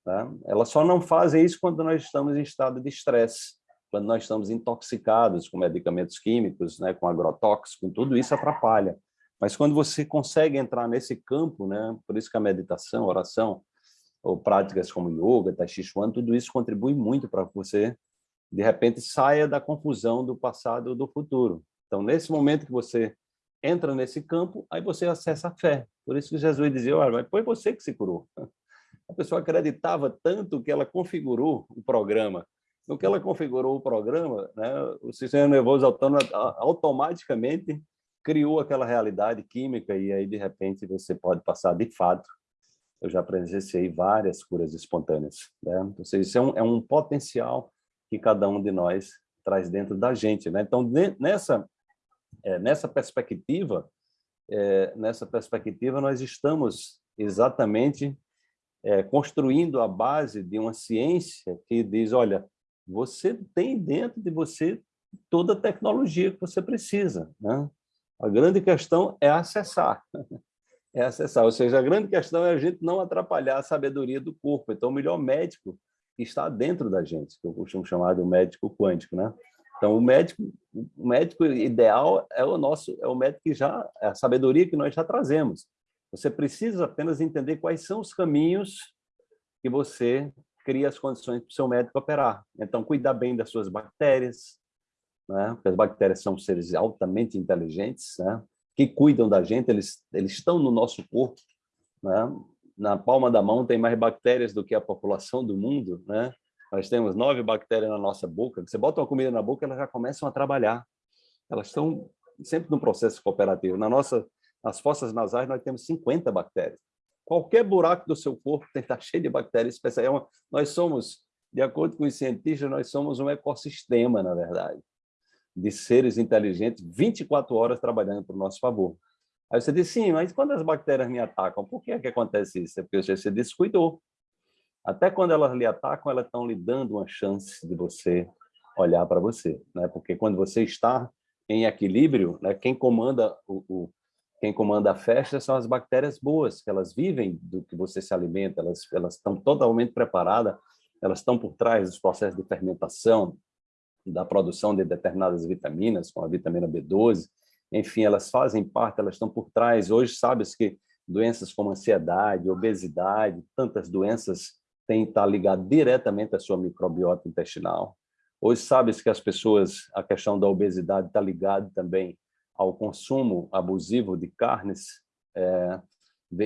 Tá? Elas só não fazem isso quando nós estamos em estado de estresse, quando nós estamos intoxicados com medicamentos químicos, né, com agrotóxicos, tudo isso atrapalha. Mas quando você consegue entrar nesse campo, né, por isso que a meditação, oração, ou práticas como yoga, tai chi chuan, tudo isso contribui muito para você, de repente, saia da confusão do passado ou do futuro. Então, nesse momento que você entra nesse campo, aí você acessa a fé. Por isso que Jesus dizia, olha, mas foi você que se curou. (laughs) A pessoa acreditava tanto que ela configurou o programa. No que ela configurou o programa, né, o sistema nervoso autônomo automaticamente criou aquela realidade química e aí, de repente, você pode passar de fato eu já presenciei várias curas espontâneas. Né? Seja, isso é um, é um potencial que cada um de nós traz dentro da gente. Né? Então, nessa, é, nessa perspectiva, é, nessa perspectiva, nós estamos exatamente é, construindo a base de uma ciência que diz, olha, você tem dentro de você toda a tecnologia que você precisa. Né? A grande questão é acessar (laughs) é acessar. Ou seja, a grande questão é a gente não atrapalhar a sabedoria do corpo. Então, o melhor médico está dentro da gente, que eu costumo chamar de médico quântico, né? Então, o médico, o médico ideal é o nosso, é o médico que já, é a sabedoria que nós já trazemos. Você precisa apenas entender quais são os caminhos que você cria as condições para o seu médico operar. Então, cuidar bem das suas bactérias, né? Porque as bactérias são seres altamente inteligentes, né? que cuidam da gente, eles, eles estão no nosso corpo, né? Na palma da mão tem mais bactérias do que a população do mundo, né? Nós temos nove bactérias na nossa boca. Você bota uma comida na boca, elas já começam a trabalhar. Elas estão sempre no processo cooperativo. Na nossa, nas fossas nasais, nós temos 50 bactérias. Qualquer buraco do seu corpo tem que estar (laughs) cheio de bactérias. É nós somos, de acordo com os cientistas, nós somos um ecossistema, na verdade de seres inteligentes 24 horas trabalhando para o nosso favor. Aí você diz, sim, mas quando as bactérias me atacam, por que é que acontece isso? É porque você se descuidou. Até quando elas lhe atacam, elas estão lhe dando uma chance de você olhar para você. Né? Porque quando você está em equilíbrio, né, quem comanda o, o quem comanda a festa são as bactérias boas, que elas vivem do que você se alimenta, elas, elas estão totalmente preparadas, elas estão por trás dos processos de fermentação, da produção de determinadas vitaminas, como a vitamina B12, enfim, elas fazem parte, elas estão por trás. Hoje, sabes que doenças como ansiedade, obesidade, tantas doenças têm estar ligadas diretamente à sua microbiota intestinal. Hoje, sabes que as pessoas, a questão da obesidade está ligada também ao consumo abusivo de carnes é,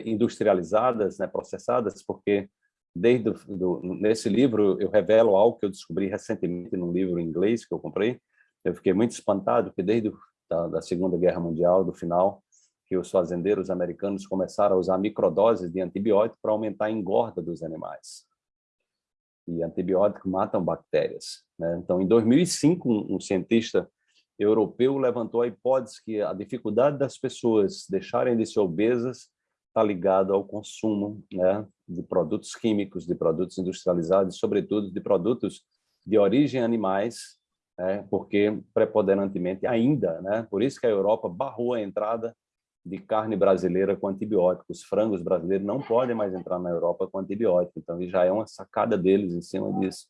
industrializadas, né, processadas, porque desde do, nesse livro eu revelo algo que eu descobri recentemente num livro em inglês que eu comprei. Eu fiquei muito espantado porque desde da, da Segunda Guerra Mundial, do final, que os fazendeiros americanos começaram a usar microdoses de antibiótico para aumentar a engorda dos animais. E antibióticos matam bactérias. Né? Então, em 2005, um, um cientista europeu levantou a hipótese que a dificuldade das pessoas deixarem de ser obesas está ligado ao consumo né, de produtos químicos, de produtos industrializados, sobretudo de produtos de origem animais, né, porque preponderantemente ainda, né, por isso que a Europa barrou a entrada de carne brasileira com antibióticos. Frangos brasileiros não podem mais entrar na Europa com antibiótico, então já é uma sacada deles em cima disso,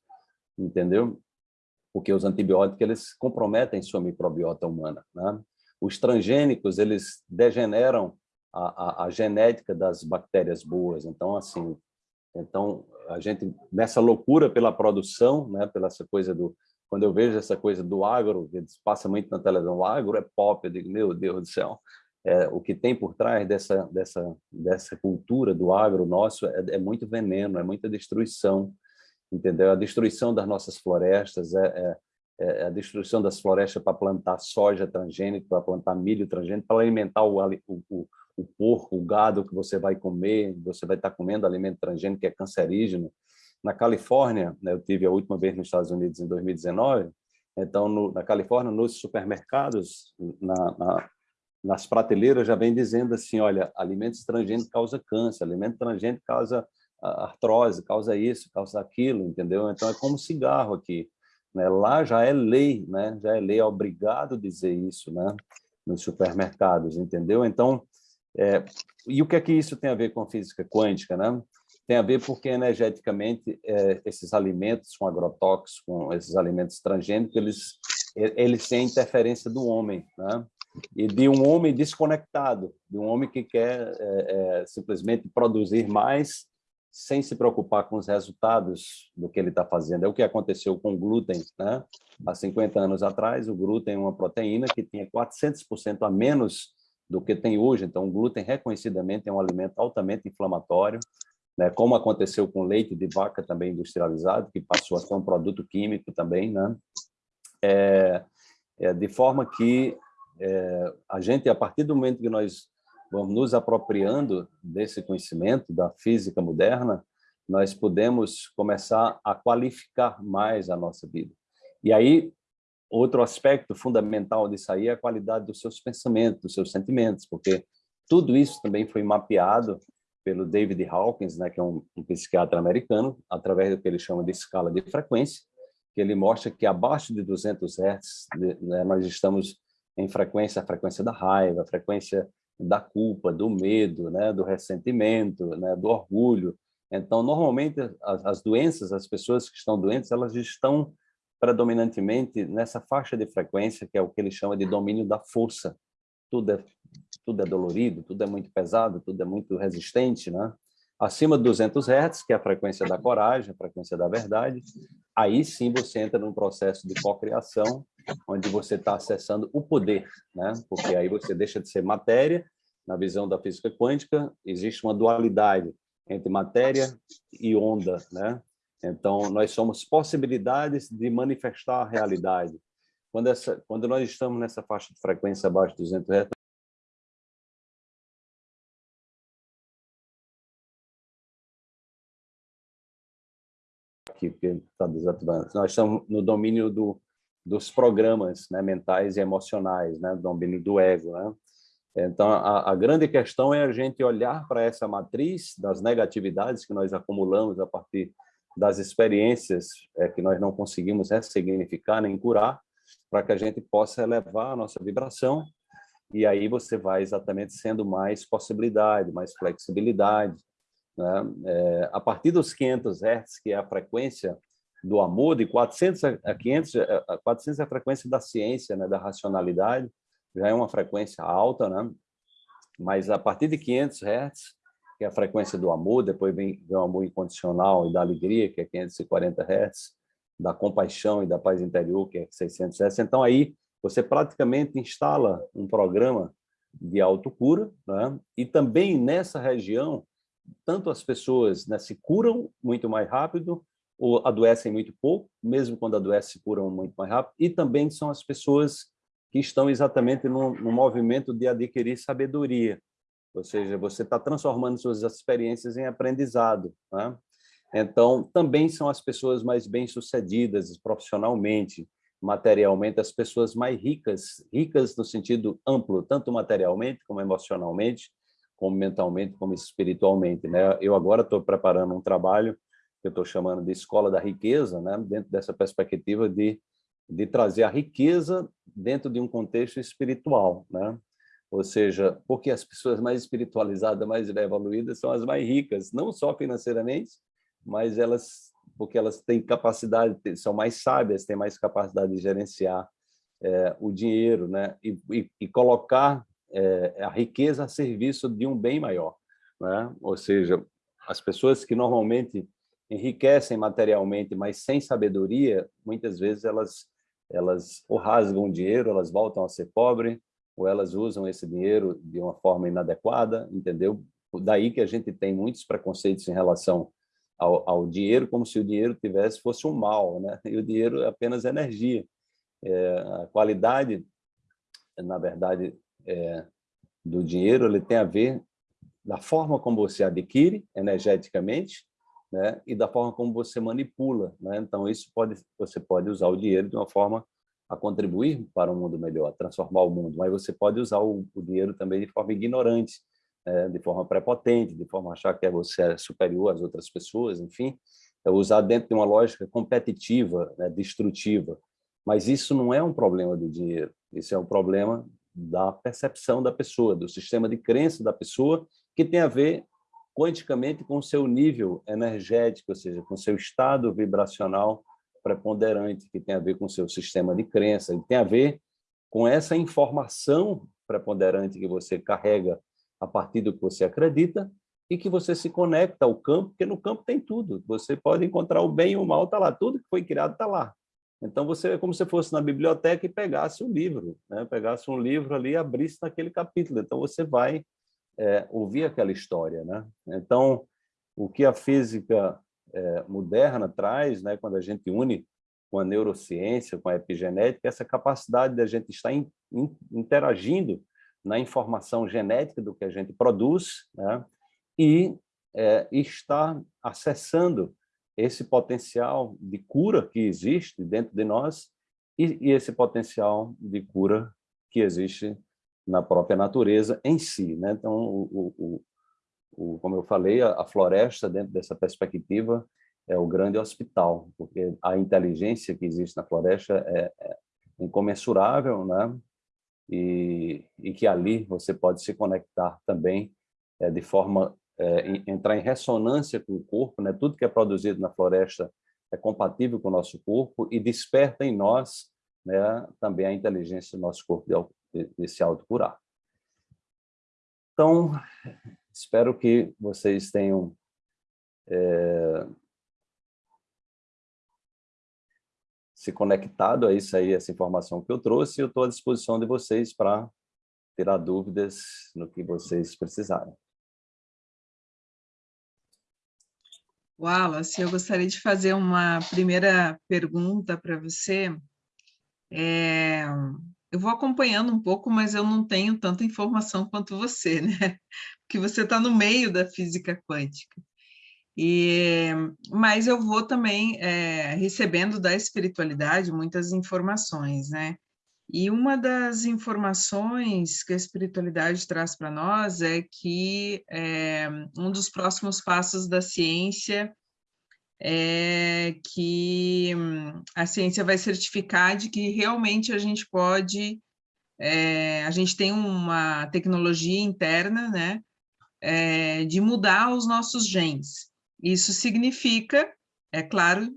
entendeu? Porque os antibióticos eles comprometem sua microbiota humana. Né? Os transgênicos eles degeneram a, a, genética das bactérias boas. Então, assim, então a gente nessa loucura pela produção, né, pela essa coisa do quando eu vejo essa coisa do agro, que passa muito na televisão, o agro é pop, eu digo, meu Deus do céu, é, o que tem por trás dessa dessa dessa cultura do agro nosso é, é muito veneno, é muita destruição, entendeu? A destruição das nossas florestas é, é, é a destruição das florestas para plantar soja transgênica, para plantar milho transgênico, para alimentar o, o, o porco, o gado que você vai comer, você vai estar comendo alimento transgênico que é cancerígeno. Na Califórnia, né, eu tive a última vez nos Estados Unidos em 2019, então no, na Califórnia, nos supermercados, na, na, nas prateleiras já vem dizendo assim, olha, alimentos transgênicos causa câncer, alimento transgênico causa artrose, causa isso, causa aquilo, entendeu? Então é como cigarro aqui. Né? Lá já é lei, né? já é lei, é obrigado dizer isso né? nos supermercados, entendeu? Então, é, e o que é que isso tem a ver com física quântica? Né? Tem a ver porque, energeticamente, é, esses alimentos com agrotóxicos, com esses alimentos transgênicos, eles, eles têm interferência do homem. Né? e de um homem desconectado, de um homem que quer é, é, simplesmente produzir mais sem se preocupar com os resultados do que ele está fazendo. É o que aconteceu com o glúten. Né? Há 50 anos atrás, o glúten é uma proteína que tinha 400% a menos do que tem hoje. Então, o glúten reconhecidamente é um alimento altamente inflamatório, né? como aconteceu com leite de vaca também industrializado, que passou a ser um produto químico também. Né? É, é, de forma que é, a gente, a partir do momento que nós vamos nos apropriando desse conhecimento da física moderna, nós podemos começar a qualificar mais a nossa vida. E aí, outro aspecto fundamental disso aí é a qualidade dos seus pensamentos, dos seus sentimentos, porque tudo isso também foi mapeado pelo David Hawkins, né, que é um, um psiquiatra americano, através do que ele chama de escala de frequência, que ele mostra que abaixo de 200 Hz né, nós estamos em frequência, a frequência da raiva, a frequência da culpa, do medo, né, do ressentimento, né, do orgulho. Então, normalmente, as, as doenças, as pessoas que estão doentes, elas estão predominantemente nessa faixa de frequência, que é o que ele chama de domínio da força. Tudo é, tudo é dolorido, tudo é muito pesado, tudo é muito resistente, né? Acima de 200 Hz, que é a frequência da coragem, a frequência da verdade, aí sim você entra num processo de cocriação, onde você está acessando o poder, né? porque aí você deixa de ser matéria, na visão da física quântica, existe uma dualidade entre matéria e onda. Né? Então, nós somos possibilidades de manifestar a realidade. Quando, essa, quando nós estamos nessa faixa de frequência abaixo de 200 Hz, aqui, porque está desativando. Nós estamos no domínio do, dos programas né, mentais e emocionais, né, do domínio do ego. Né? Então, a, a grande questão é a gente olhar para essa matriz das negatividades que nós acumulamos a partir das experiências é, que nós não conseguimos ressignificar nem curar, para que a gente possa elevar a nossa vibração, e aí você vai exatamente sendo mais possibilidade, mais flexibilidade, né? É, a partir dos 500 Hz, que é a frequência do amor, de 400 a 500, 400 é a frequência da ciência, né, da racionalidade, já é uma frequência alta, né? mas a partir de 500 Hz, que é a frequência do amor, depois vem, vem o amor incondicional e da alegria, que é 540 Hz, da compaixão e da paz interior, que é 600 Hz. Então, aí, você praticamente instala um programa de autocura, né? e também nessa região, tanto as pessoas né, se curam muito mais rápido, ou adoecem muito pouco, mesmo quando adoecem, se curam muito mais rápido, e também são as pessoas que estão exatamente no, no movimento de adquirir sabedoria, ou seja, você está transformando suas experiências em aprendizado. Né? Então, também são as pessoas mais bem-sucedidas profissionalmente, materialmente, as pessoas mais ricas, ricas no sentido amplo, tanto materialmente como emocionalmente, como mentalmente, como espiritualmente. Né? Eu agora estou preparando um trabalho que eu estou chamando de Escola da Riqueza, né? dentro dessa perspectiva de, de trazer a riqueza dentro de um contexto espiritual. Né? Ou seja, porque as pessoas mais espiritualizadas, mais evoluídas, são as mais ricas, não só financeiramente, mas elas porque elas têm capacidade, são mais sábias, têm mais capacidade de gerenciar é, o dinheiro, né? E, e, e colocar é, a riqueza a serviço de um bem maior. Né? Ou seja, as pessoas que normalmente enriquecem materialmente, mas sem sabedoria, muitas vezes elas, elas ou rasgam dinheiro, elas voltam a ser pobres, ou elas usam esse dinheiro de uma forma inadequada, entendeu? Daí que a gente tem muitos preconceitos em relação ao, ao dinheiro, como se o dinheiro tivesse fosse um mal, né? E o dinheiro é apenas energia. É, a qualidade, na verdade, é, do dinheiro ele tem a ver da forma como você adquire energeticamente né, e da forma como você manipula. Né? Então, isso pode, você pode usar o dinheiro de uma forma a contribuir para um mundo melhor, transformar o mundo, mas você pode usar o, o dinheiro também de forma ignorante, né, de forma prepotente, de forma a achar que você é superior às outras pessoas, enfim, é usar dentro de uma lógica competitiva, né, destrutiva. Mas isso não é um problema do dinheiro, isso é um problema da percepção da pessoa, do sistema de crença da pessoa, que tem a ver quanticamente com o seu nível energético, ou seja, com o seu estado vibracional preponderante, que tem a ver com o seu sistema de crença, e tem a ver com essa informação preponderante que você carrega a partir do que você acredita e que você se conecta ao campo, porque no campo tem tudo. Você pode encontrar o bem e o mal, está lá. Tudo que foi criado está lá. Então, você é como se fosse na biblioteca e pegasse um livro, né? pegasse um livro ali e abrisse naquele capítulo. Então, você vai é, ouvir aquela história. Né? Então, o que a física é, moderna traz, né, quando a gente une com a neurociência, com a epigenética, essa capacidade de a gente estar in, in, interagindo na informação genética do que a gente produz né, e é, estar acessando esse potencial de cura que existe dentro de nós e, e esse potencial de cura que existe na própria natureza em si. Né? Então, o, o, o, como eu falei, a, a floresta, dentro dessa perspectiva, é o grande hospital, porque a inteligência que existe na floresta é, é incomensurável, né? E, e, que ali você pode se conectar também é, de forma é, entrar em ressonância com o corpo, né? Tudo que é produzido na floresta é compatível com o nosso corpo e desperta em nós, né? Também a inteligência do nosso corpo de, de, de se autocurar. Então, espero que vocês tenham é, se conectado a isso aí, essa informação que eu trouxe, eu estou à disposição de vocês para tirar dúvidas no que vocês precisarem. Wallace, eu gostaria de fazer uma primeira pergunta para você. É, eu vou acompanhando um pouco, mas eu não tenho tanta informação quanto você, né? Porque você está no meio da física quântica. E, mas eu vou também é, recebendo da espiritualidade muitas informações, né? E uma das informações que a espiritualidade traz para nós é que é, um dos próximos passos da ciência é que a ciência vai certificar de que realmente a gente pode, é, a gente tem uma tecnologia interna, né, é, de mudar os nossos genes. Isso significa, é claro,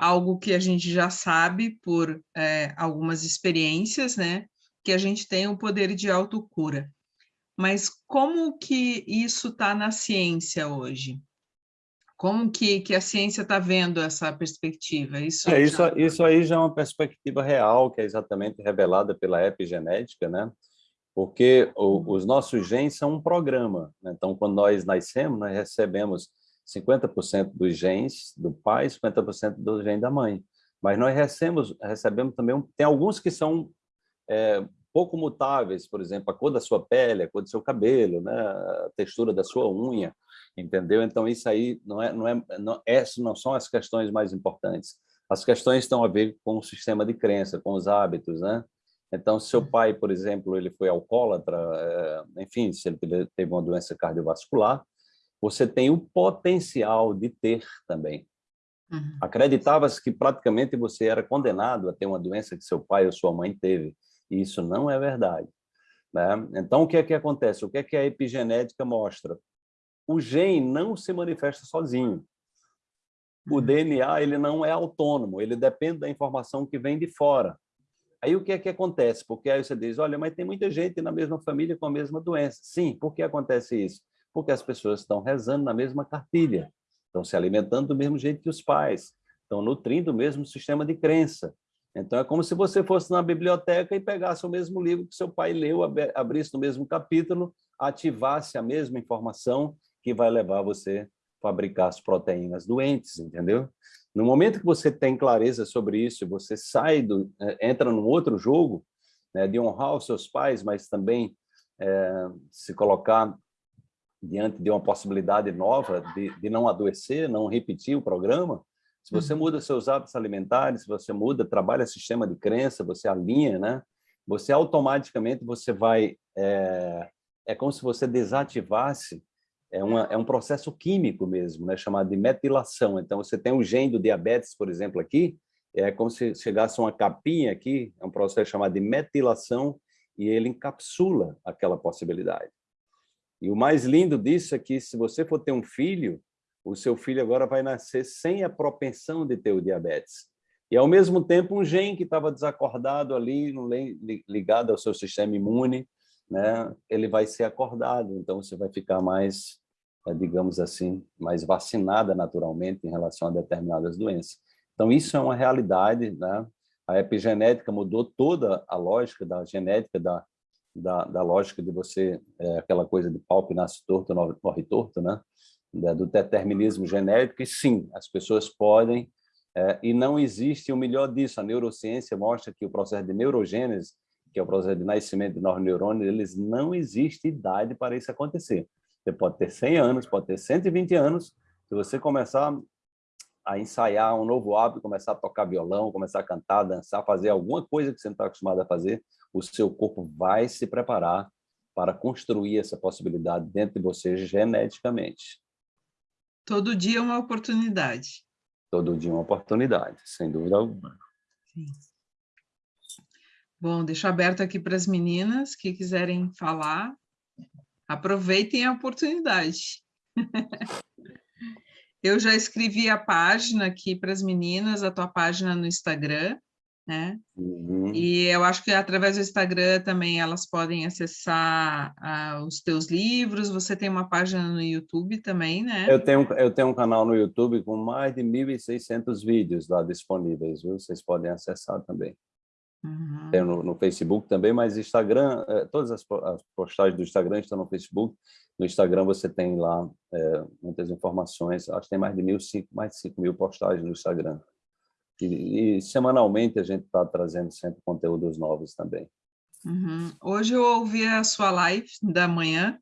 algo que a gente já sabe por é, algumas experiências, né? Que a gente tem o poder de autocura. Mas como que isso está na ciência hoje? Como que, que a ciência está vendo essa perspectiva? Isso, é, isso, já... isso aí já é uma perspectiva real, que é exatamente revelada pela epigenética, né? Porque o, uhum. os nossos genes são um programa. Né? Então, quando nós nascemos, nós recebemos 50% dos genes do pai, 50% do gene da mãe. Mas nós recebemos, recebemos também, tem alguns que são é, pouco mutáveis, por exemplo, a cor da sua pele, a cor do seu cabelo, né, a textura da sua unha, entendeu? Então isso aí não é, não é, não, essas não são as questões mais importantes. As questões estão a ver com o sistema de crença, com os hábitos, né? Então, se seu pai, por exemplo, ele foi alcoólatra, é, enfim, se ele teve uma doença cardiovascular, você tem o potencial de ter também. Uhum. Acreditava-se que praticamente você era condenado a ter uma doença que seu pai ou sua mãe teve, e isso não é verdade. Né? Então, o que é que acontece? O que é que a epigenética mostra? O gene não se manifesta sozinho. O uhum. DNA ele não é autônomo, ele depende da informação que vem de fora. Aí o que é que acontece? Porque aí você diz, olha, mas tem muita gente na mesma família com a mesma doença. Sim, por que acontece isso? Porque as pessoas estão rezando na mesma cartilha, estão se alimentando do mesmo jeito que os pais, estão nutrindo o mesmo sistema de crença. Então, é como se você fosse na biblioteca e pegasse o mesmo livro que seu pai leu, abrisse no mesmo capítulo, ativasse a mesma informação que vai levar você a fabricar as proteínas doentes, entendeu? No momento que você tem clareza sobre isso, você sai do, é, entra num outro jogo, né, de honrar os seus pais, mas também é, se colocar diante de uma possibilidade nova de, de não adoecer, não repetir o programa, se você uhum. muda seus hábitos alimentares, se você muda, trabalha sistema de crença, você alinha, né? Você automaticamente você vai é, é como se você desativasse é, uma, é um processo químico mesmo, né? Chamado de metilação. Então você tem o gene do diabetes, por exemplo, aqui é como se chegasse uma capinha aqui, é um processo chamado de metilação e ele encapsula aquela possibilidade. E o mais lindo disso é que se você for ter um filho, o seu filho agora vai nascer sem a propensão de ter o diabetes. E, ao mesmo tempo, um gene que estava desacordado ali, ligado ao seu sistema imune, né, ele vai ser acordado. Então, você vai ficar mais, é, digamos assim, mais vacinada naturalmente em relação a determinadas doenças. Então, isso é uma realidade. Né? A epigenética mudou toda a lógica da genética, da, da, da lógica de você, é, aquela coisa de pau que nasce torto, morre torto, né? do determinismo genético, e sim, as pessoas podem é, e não existe o melhor disso. A neurociência mostra que o processo de neurogênese, que é o processo de nascimento de novos neurônios, eles não existe idade para isso acontecer. Você pode ter 100 anos, pode ter 120 anos, se você começar a ensaiar um novo hábito, começar a tocar violão, começar a cantar, dançar, fazer alguma coisa que você não está acostumado a fazer, o seu corpo vai se preparar para construir essa possibilidade dentro de você geneticamente. Todo dia é uma oportunidade todo dia uma oportunidade, sem dúvida alguma. Sim. Bom, deixo aberto aqui para as meninas que quiserem falar. Aproveitem a oportunidade. (laughs) Eu já escrevi a página aqui para as meninas, a tua página no Instagram né? Uhum. E eu acho que através do Instagram também elas podem acessar uh, os teus livros, você tem uma página no YouTube também, né? Eu tenho, eu tenho um canal no YouTube com mais de 1.600 vídeos lá disponíveis, viu? Vocês podem acessar também. Uhum. Tem no, no, Facebook também, mas Instagram, eh, todas as, as, postagens do Instagram estão no Facebook. No Instagram você tem lá eh, muitas informações, acho que tem mais de mil, cinco, mais de 5 mil postagens no Instagram. E, e semanalmente a gente está trazendo sempre conteúdos novos também. Uhum. Hoje eu ouvi a sua live da manhã.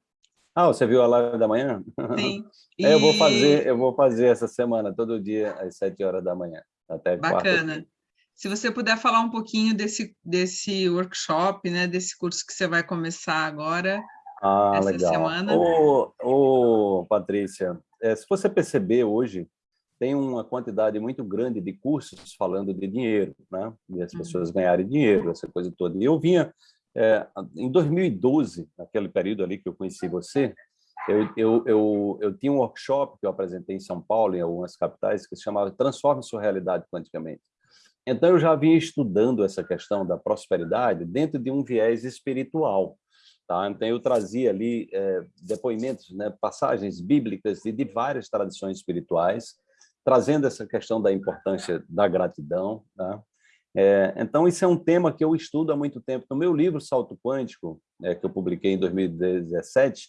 Ah, você viu a live da manhã? Sim. E... (laughs) É, eu vou fazer, eu vou fazer essa semana todo dia às sete horas da manhã até Bacana. Se você puder falar um pouquinho desse desse workshop, né, desse curso que você vai começar agora. Ah, essa legal. semana. Ô, ô Patrícia, é, se você perceber hoje, tem uma quantidade muito grande de cursos falando de dinheiro, né? De as pessoas ganharem dinheiro, essa coisa toda. E eu vinha, é, em 2012, naquele período ali que eu conheci você, eu, eu, eu, eu tinha um workshop que eu apresentei em São Paulo, em algumas capitais, que se chamava Transforme Sua Realidade Quanticamente. Então, eu já vinha estudando essa questão da prosperidade dentro de um viés espiritual. Tá? Então, eu trazia ali é, depoimentos, né, passagens bíblicas de, de várias tradições espirituais, trazendo essa questão da importância da gratidão. Tá? É, então, isso é um tema que eu estudo há muito tempo. No meu livro Salto Quântico, é, que eu publiquei em 2017,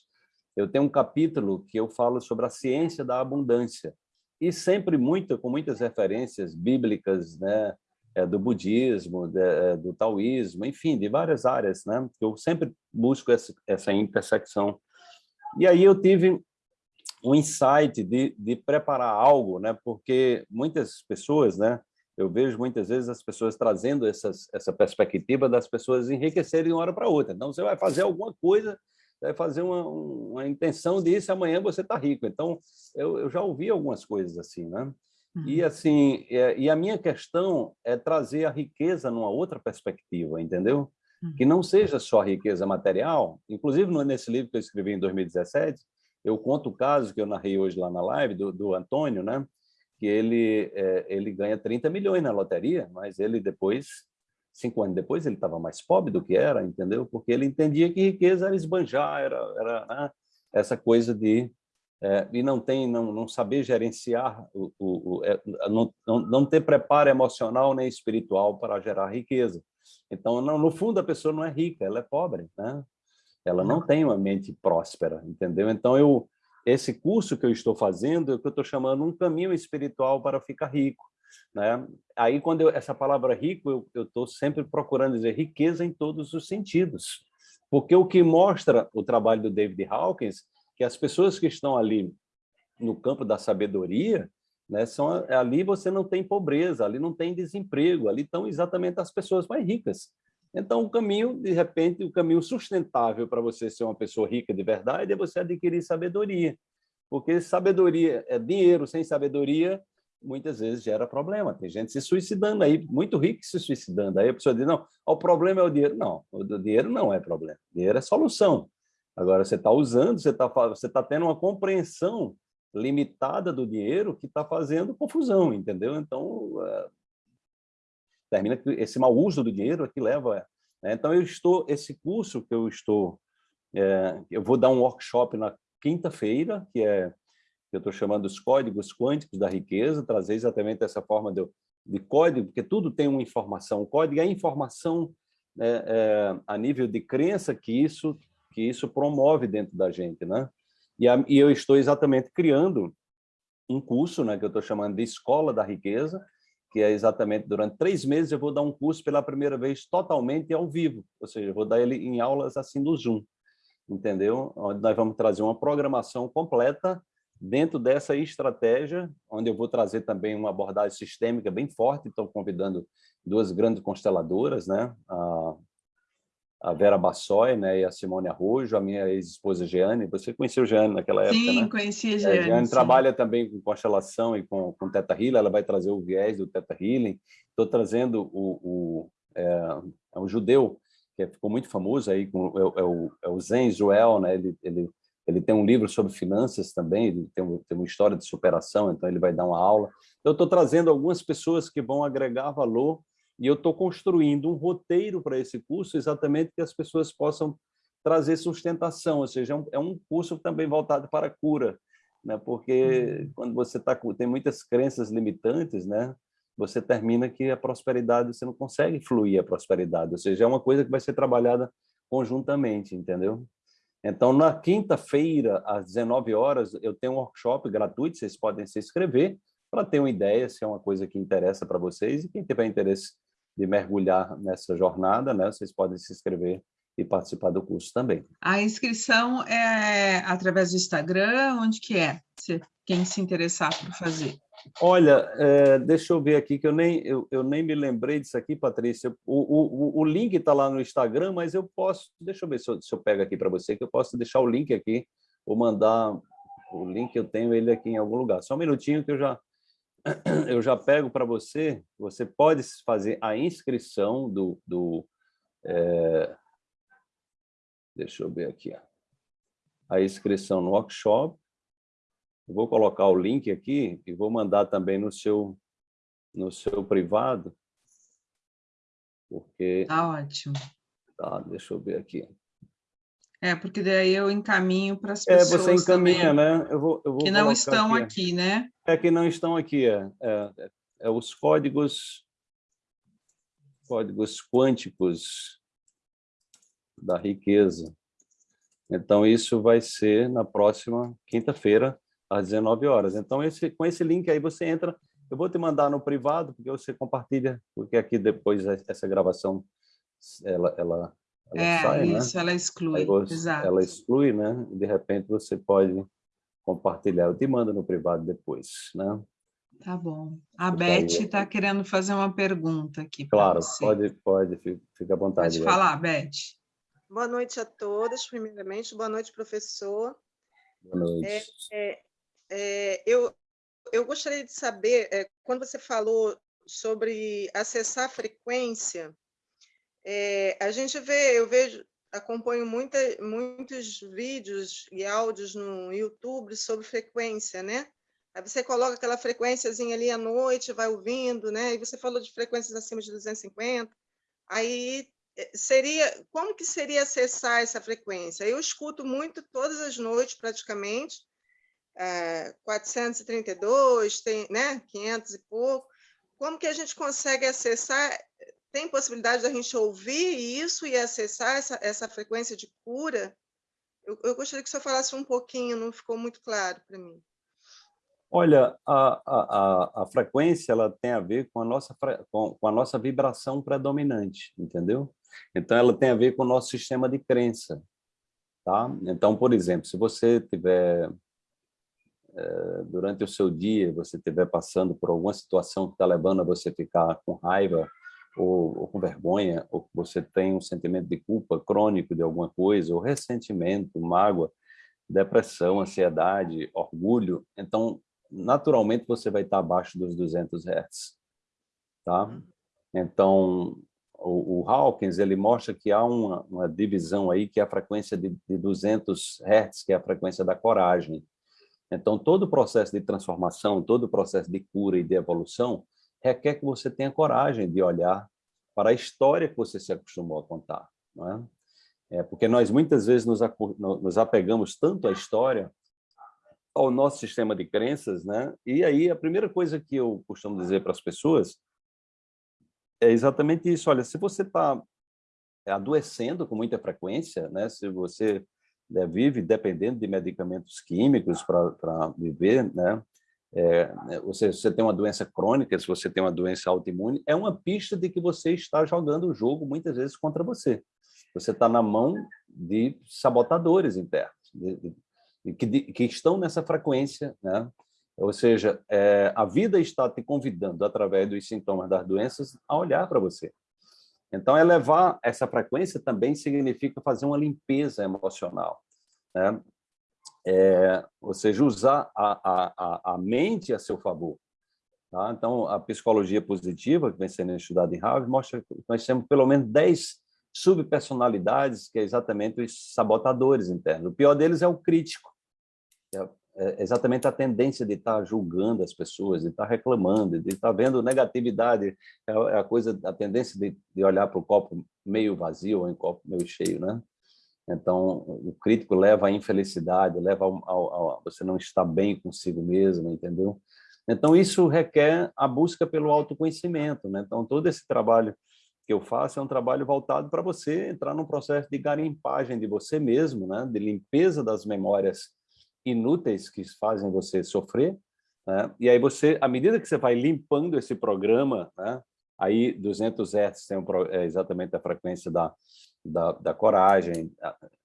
eu tenho um capítulo que eu falo sobre a ciência da abundância, e sempre muito, com muitas referências bíblicas, né, é, do budismo, de, é, do taoísmo, enfim, de várias áreas, né, eu sempre busco essa, essa intersecção. E aí eu tive um insight de, de preparar algo, né? Porque muitas pessoas, né? Eu vejo muitas vezes as pessoas trazendo essas, essa perspectiva das pessoas enriquecerem de uma hora para outra. Então, você vai fazer alguma coisa, vai fazer uma, uma intenção disso, amanhã você está rico. Então, eu, eu já ouvi algumas coisas assim, né? E uhum. assim, é, e a minha questão é trazer a riqueza numa outra perspectiva, entendeu? Que uhum. não seja só riqueza material. Inclusive, nesse livro que eu escrevi em 2017, eu conto o caso que eu narrei hoje lá na live do, do Antônio, né? que ele, é, ele ganha 30 milhões na loteria, mas ele depois, cinco anos depois, ele estava mais pobre do que era, entendeu? Porque ele entendia que riqueza era esbanjar, era, era né? essa coisa de... É, e não tem não, não saber gerenciar, o, o, o é, não, não, ter preparo emocional nem espiritual para gerar riqueza. Então, não, no fundo, a pessoa não é rica, ela é pobre, né? Ela não tem uma mente próspera, entendeu? Então, eu, esse curso que eu estou fazendo, é o que eu estou chamando um caminho espiritual para ficar rico. Né? Aí, quando eu, essa palavra rico, eu estou sempre procurando dizer riqueza em todos os sentidos. Porque o que mostra o trabalho do David Hawkins, que as pessoas que estão ali no campo da sabedoria, né, são, ali você não tem pobreza, ali não tem desemprego, ali estão exatamente as pessoas mais ricas. Então, o caminho, de repente, o caminho sustentável para você ser uma pessoa rica de verdade é você adquirir sabedoria. Porque sabedoria é dinheiro, sem sabedoria, muitas vezes gera problema. Tem gente se suicidando aí, muito rico se suicidando. Aí a pessoa diz, não, o problema é o dinheiro. Não, o dinheiro não é problema. O dinheiro é solução. Agora, você está usando, você está você tá tendo uma compreensão limitada do dinheiro que está fazendo confusão, entendeu? Então, termina que esse mau uso do dinheiro é que leva... Né? Então, eu estou, esse curso que eu estou... É, eu vou dar um workshop na quinta-feira, que é que eu estou chamando os códigos quânticos da riqueza, trazer exatamente essa forma de, de código, porque tudo tem uma informação. O código é informação é, é, a nível de crença que isso, que isso promove dentro da gente. Né? E, a, e eu estou exatamente criando um curso né, que eu estou chamando de Escola da Riqueza, que é exatamente durante três meses eu vou dar um curso pela primeira vez totalmente ao vivo, ou seja, eu vou dar ele em aulas assim do Zoom, entendeu? Onde nós vamos trazer uma programação completa dentro dessa estratégia, onde eu vou trazer também uma abordagem sistêmica bem forte, estou convidando duas grandes consteladoras, né? A, a Vera Bassoi né, e a Simone Arrojo, a minha ex-esposa Jeane. Você conheceu Jeane naquela época, sim, né? Sim, conheci a Jeane. É, Jeane trabalha também com constelação e com, com Teta Healing, ela vai trazer o viés do Teta Healing. Estou trazendo o, o, é, é um judeu que ficou muito famoso aí, com, é, é, o, é o Zen né? ele, ele, ele tem um livro sobre finanças também, ele tem, um, tem uma história de superação, então ele vai dar uma aula. Eu estou trazendo algumas pessoas que vão agregar valor e eu estou construindo um roteiro para esse curso exatamente que as pessoas possam trazer sustentação, ou seja, é um, é um curso também voltado para a cura, né? porque uhum. quando você tá, tem muitas crenças limitantes, né? você termina que a prosperidade, você não consegue fluir a prosperidade, ou seja, é uma coisa que vai ser trabalhada conjuntamente, entendeu? Então, na quinta-feira, às 19 horas, eu tenho um workshop gratuito, vocês podem se inscrever para ter uma ideia se é uma coisa que interessa para vocês e quem tiver interesse de mergulhar nessa jornada, né, vocês podem se inscrever e participar do curso também. A inscrição é através do Instagram, onde que é? Se, quem se interessar por fazer. Olha, é, deixa eu ver aqui, que eu nem, eu, eu nem me lembrei disso aqui, Patrícia. O, o, o link está lá no Instagram, mas eu posso... Deixa eu ver se eu, se eu pego aqui para você, que eu posso deixar o link aqui, ou mandar o link, eu tenho ele aqui em algum lugar. Só um minutinho que eu já, (clears throat) eu já pego para você, você pode fazer a inscrição do... do é, deixa eu ver aqui. A inscrição no workshop. Eu vou colocar o link aqui e vou mandar também no seu, no seu privado. Porque... Tá ótimo. Tá, deixa eu ver aqui. É, porque daí eu encaminho para as pessoas. É, você encaminha, também, né? Eu vou, eu vou que não estão aqui. aqui. né? É que não estão aqui, é, é, é os códigos, códigos quânticos da riqueza. Então, isso vai ser na próxima quinta-feira, às 19 horas. Então, esse, com esse link aí você entra, eu vou te mandar no privado, porque você compartilha, porque aqui depois essa gravação, ela, ela ela é, sai, né? isso, né? ela exclui, você, exato. Ela exclui, né? De repente você pode compartilhar. Eu te mando no privado depois, né? Tá bom. A Beth está querendo fazer uma pergunta aqui Claro, pode, pode, fica à vontade. Pode falar, Beth. Boa noite a todas, primeiramente. Boa noite, professor. Boa noite. É, é, é, eu, eu gostaria de saber, é, quando você falou sobre acessar a frequência, é, a gente vê, eu vejo, acompanho muita, muitos vídeos e áudios no YouTube sobre frequência, né? Aí você coloca aquela frequênciazinha ali à noite, vai ouvindo, né? E você falou de frequências acima de 250. Aí eh, seria, como que seria acessar essa frequência? Eu escuto muito todas as noites, praticamente, é, 432, tem, né? 500 e pouco. Como que a gente consegue acessar tem possibilidade da gente ouvir isso e acessar essa, essa frequência de cura? Eu, eu gostaria que o senhor falasse um pouquinho, não ficou muito claro para mim. Olha, a, a, a, frequência ela tem a ver com a, nossa, com, com a nossa vibração predominante, entendeu? Então, ela tem a ver com o nosso sistema de crença. Tá? Então, por exemplo, se você tiver, é, durante o seu dia, você estiver passando por alguma situação que está levando a você ficar com raiva, ou, ou, com vergonha, ou você tem um sentimento de culpa crônico de alguma coisa, ou ressentimento, mágoa, depressão, ansiedade, orgulho, então, naturalmente, você vai estar abaixo dos 200 Hz. Tá? Uhum. Então, o, o, Hawkins ele mostra que há uma, uma divisão aí, que é a frequência de, de 200 Hz, que é a frequência da coragem. Então, todo o processo de transformação, todo o processo de cura e de evolução requer que você tenha coragem de olhar para a história que você se acostumou a contar. É? É, porque nós muitas vezes nos, nos apegamos tanto à história, ao nosso sistema de crenças, né? E aí a primeira coisa que eu costumo dizer para as pessoas é exatamente isso. Olha, se você está adoecendo com muita frequência, né? Se você né, vive dependendo de medicamentos químicos para viver, né? É, ou seja, se você tem uma doença crônica, se você tem uma doença autoimune, é uma pista de que você está jogando o jogo muitas vezes contra você. Você está na mão de sabotadores internos, de, de, que, de, que, estão nessa frequência, né? Ou seja, é, a vida está te convidando, através dos sintomas das doenças, a olhar para você. Então, elevar essa frequência também significa fazer uma limpeza emocional. Né? É, ou seja, usar a, a, a mente a seu favor. Tá? Então, a psicologia positiva, que vem sendo estudada em Harvard, mostra que nós temos pelo menos 10 subpersonalidades, que é exatamente os sabotadores internos. O pior deles é o crítico, é, é exatamente a tendência de estar julgando as pessoas, de estar reclamando, de estar vendo negatividade, é, é a coisa, a tendência de, de olhar para o copo meio vazio ou em copo meio cheio, né? Então, o crítico leva à infelicidade, leva ao, ao, ao, você não estar bem consigo mesmo, entendeu? Então, isso requer a busca pelo autoconhecimento, né? Então, todo esse trabalho que eu faço é um trabalho voltado para você entrar num processo de garimpagem de você mesmo, né? de limpeza das memórias inúteis que fazem você sofrer. Né? E aí você, à medida que você vai limpando esse programa, né? aí 200 Hz tem um, é exatamente a frequência da, da, da coragem,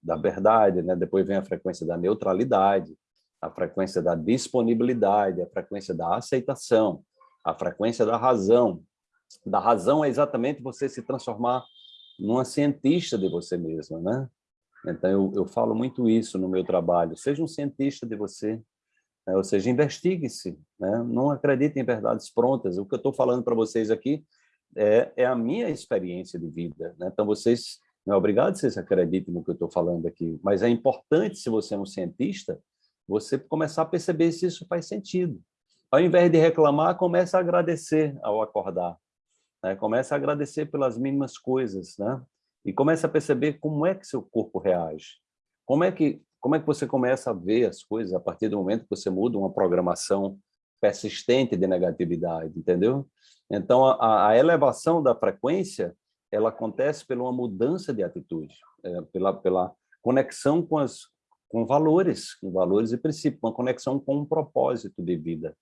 da verdade, né? depois vem a frequência da neutralidade, a frequência da disponibilidade, a frequência da aceitação, a frequência da razão, da razão é exatamente você se transformar numa cientista de você mesma, né? Então, eu, eu falo muito isso no meu trabalho. Seja um cientista de você, né? ou seja, investigue-se, né? não acredite em verdades prontas. O que eu estou falando para vocês aqui é, é, a minha experiência de vida. Né? Então, vocês, não é obrigado que vocês acreditem no que eu estou falando aqui, mas é importante, se você é um cientista, você começar a perceber se isso faz sentido. Ao invés de reclamar, comece a agradecer ao acordar. Né? Comece a agradecer pelas mínimas coisas, né? E comece a perceber como é que seu corpo reage. Como é que como é que você começa a ver as coisas a partir do momento que você muda uma programação persistente de negatividade, entendeu? Então, a, a elevação da frequência, ela acontece pela uma mudança de atitude, é, pela, pela conexão com, as, com valores, com valores e princípios, uma conexão com um propósito de vida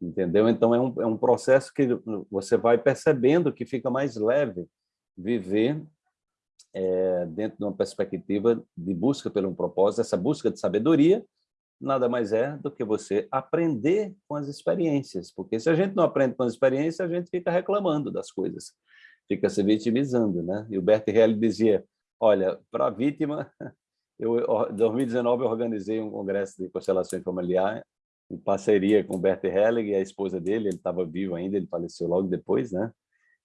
entendeu? Então, é um, é um processo que você vai percebendo que fica mais leve viver é, dentro de uma perspectiva de busca pelo um propósito, essa busca de sabedoria, nada mais é do que você aprender com as experiências, porque se a gente não aprende com as experiências, a gente fica reclamando das coisas, fica se vitimizando, né? E o Bert Helly dizia, olha, para a vítima, (laughs) eu, em 2019 eu organizei um congresso de constelações familiares em parceria com o Bert Helling e a esposa dele, ele estava vivo ainda, ele faleceu logo depois, né?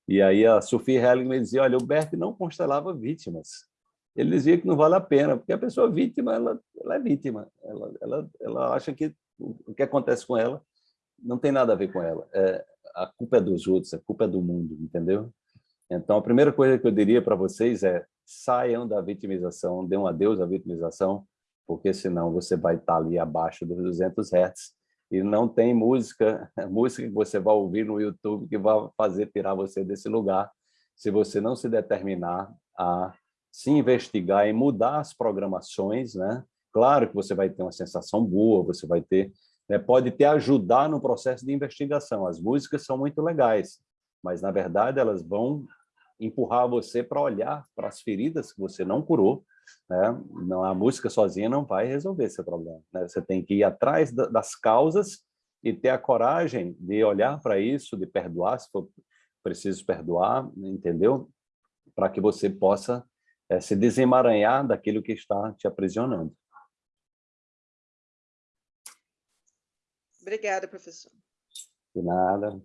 E aí a Sophie Helling me dizia, olha, o Bert não constelava vítimas. Ele dizia que não vale a pena, porque a pessoa vítima, ela, ela é vítima. Ela, ela, ela acha que o que acontece com ela não tem nada a ver com ela. É, a culpa é dos outros, a culpa é do mundo, entendeu? Então, a primeira coisa que eu diria para vocês é saiam da vitimização, dêem um adeus à vitimização, porque senão você vai estar ali abaixo dos 200 Hz e não tem música, (laughs) música que você vai ouvir no YouTube que vai fazer tirar você desse lugar, se você não se determinar a se investigar e mudar as programações, né? Claro que você vai ter uma sensação boa, você vai ter, né, pode te ajudar no processo de investigação. As músicas são muito legais, mas na verdade elas vão empurrar você para olhar para as feridas que você não curou né? Não, a música sozinha não vai resolver esse problema. Né? Você tem que ir atrás das causas e ter a coragem de olhar para isso, de perdoar, se for preciso perdoar, entendeu? Para que você possa é, se desemaranhar daquilo que está te aprisionando. Obrigada, professor. De nada.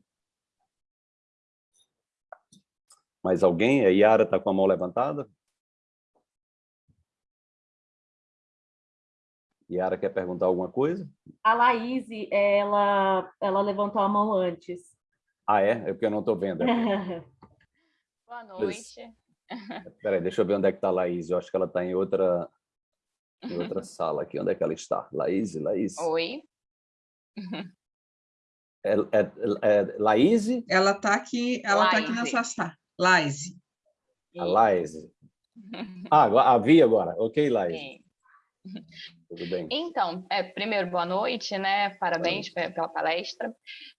Mais alguém? A Yara está com a mão levantada? Yara quer perguntar alguma coisa? A Laís, ela, ela levantou a mão antes. Ah, é? É porque eu não estou vendo. (laughs) Boa noite. (laughs) Peraí, deixa eu ver onde é que está a Laís. Eu acho que ela está em outra, em outra (laughs) sala aqui. Onde é que ela está? Laís, Laís. Oi. É, é, é Laís? Ela está aqui, ela está aqui nessa sala. Laís. A Laís. (laughs) Ah, a Vi agora. Ok, Laís. Sim. Tudo bem. Então, é, primeiro, boa noite, né? Parabéns noite. pela palestra.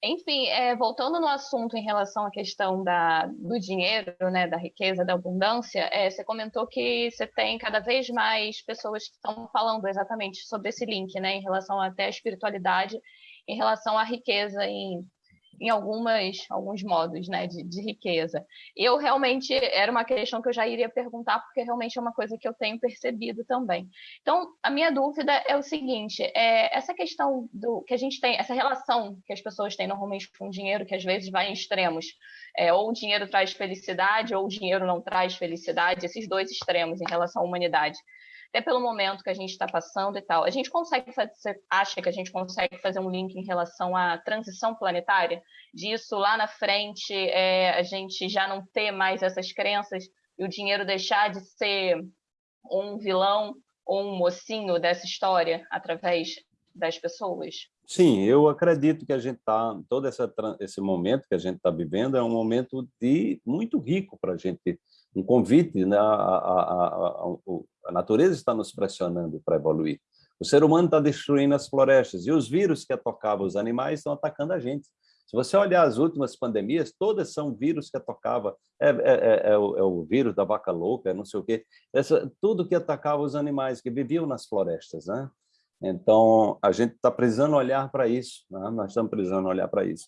Enfim, é, voltando no assunto em relação à questão da, do dinheiro, né, da riqueza, da abundância, é, você comentou que você tem cada vez mais pessoas que estão falando exatamente sobre esse link, né, em relação até à espiritualidade, em relação à riqueza em em algumas, alguns modos né, de, de, riqueza. Eu realmente, era uma questão que eu já iria perguntar, porque realmente é uma coisa que eu tenho percebido também. Então, a minha dúvida é o seguinte, é, essa questão do que a gente tem, essa relação que as pessoas têm normalmente com o dinheiro, que às vezes vai em extremos, é, ou o dinheiro traz felicidade, ou o dinheiro não traz felicidade, esses dois extremos em relação à humanidade até pelo momento que a gente está passando e tal. A gente consegue fazer, você acha que a gente consegue fazer um link em relação à transição planetária? Disso lá na frente, é, a gente já não ter mais essas crenças e o dinheiro deixar de ser um vilão ou um mocinho dessa história através das pessoas? Sim, eu acredito que a gente está, todo essa, esse momento que a gente está vivendo é um momento de muito rico para a gente um convite, né? a, a, a, a natureza está nos pressionando para evoluir. O ser humano está destruindo as florestas e os vírus que atacavam os animais estão atacando a gente. Se você olhar as últimas pandemias, todas são vírus que atacava, é, é, é, é, o, é o, vírus da vaca louca, não sei o quê, Essa, tudo que atacava os animais que viviam nas florestas. Né? Então, a gente está precisando olhar para isso, né? nós estamos precisando olhar para isso.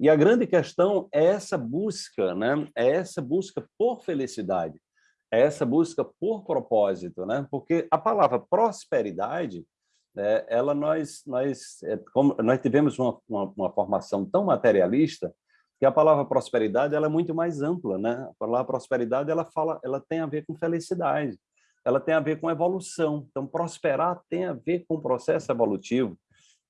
E a grande questão é essa busca, né? é essa busca por felicidade, é essa busca por propósito, né? porque a palavra prosperidade, é, ela nós, nós, é, como, nós tivemos uma, uma, uma, formação tão materialista que a palavra prosperidade ela é muito mais ampla. Né? A palavra prosperidade ela, fala, ela tem a ver com felicidade, ela tem a ver com evolução. Então, prosperar tem a ver com o processo evolutivo.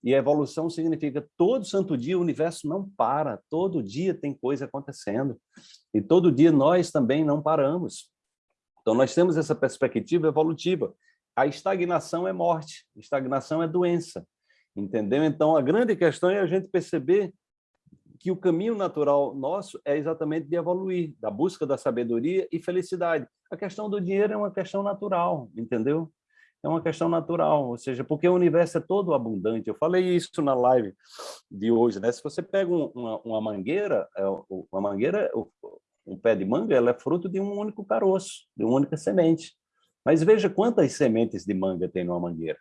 E a evolução significa todo santo dia o universo não para, todo dia tem coisa acontecendo. E todo dia nós também não paramos. Então nós temos essa perspectiva evolutiva. A estagnação é morte, estagnação é doença. Entendeu? Então a grande questão é a gente perceber que o caminho natural nosso é exatamente de evoluir, da busca da sabedoria e felicidade. A questão do dinheiro é uma questão natural, entendeu? É uma questão natural, ou seja, porque o universo é todo abundante. Eu falei isso na live de hoje, né? Se você pega uma, uma mangueira, é, uma mangueira, um pé de manga, ela é fruto de um único caroço, de uma única semente. Mas veja quantas sementes de manga tem numa mangueira.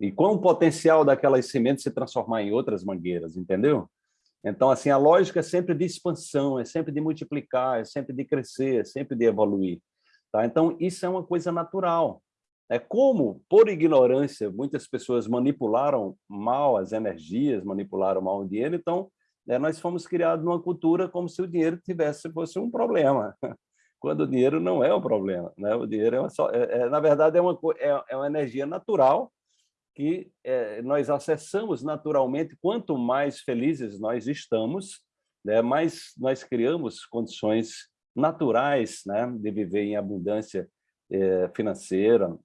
E qual o potencial daquelas sementes se transformar em outras mangueiras, entendeu? Então, assim, a lógica é sempre de expansão, é sempre de multiplicar, é sempre de crescer, é sempre de evoluir. Tá? Então, isso é uma coisa natural. É como, por ignorância, muitas pessoas manipularam mal as energias, manipularam mal o dinheiro, então né, nós fomos criados numa cultura como se o dinheiro tivesse fosse um problema, (laughs) quando o dinheiro não é o problema. Né? O dinheiro, é, uma só, é, é na verdade, é uma, é, é uma energia natural que é, nós acessamos naturalmente. Quanto mais felizes nós estamos, né, mais nós criamos condições naturais né, de viver em abundância é, financeira,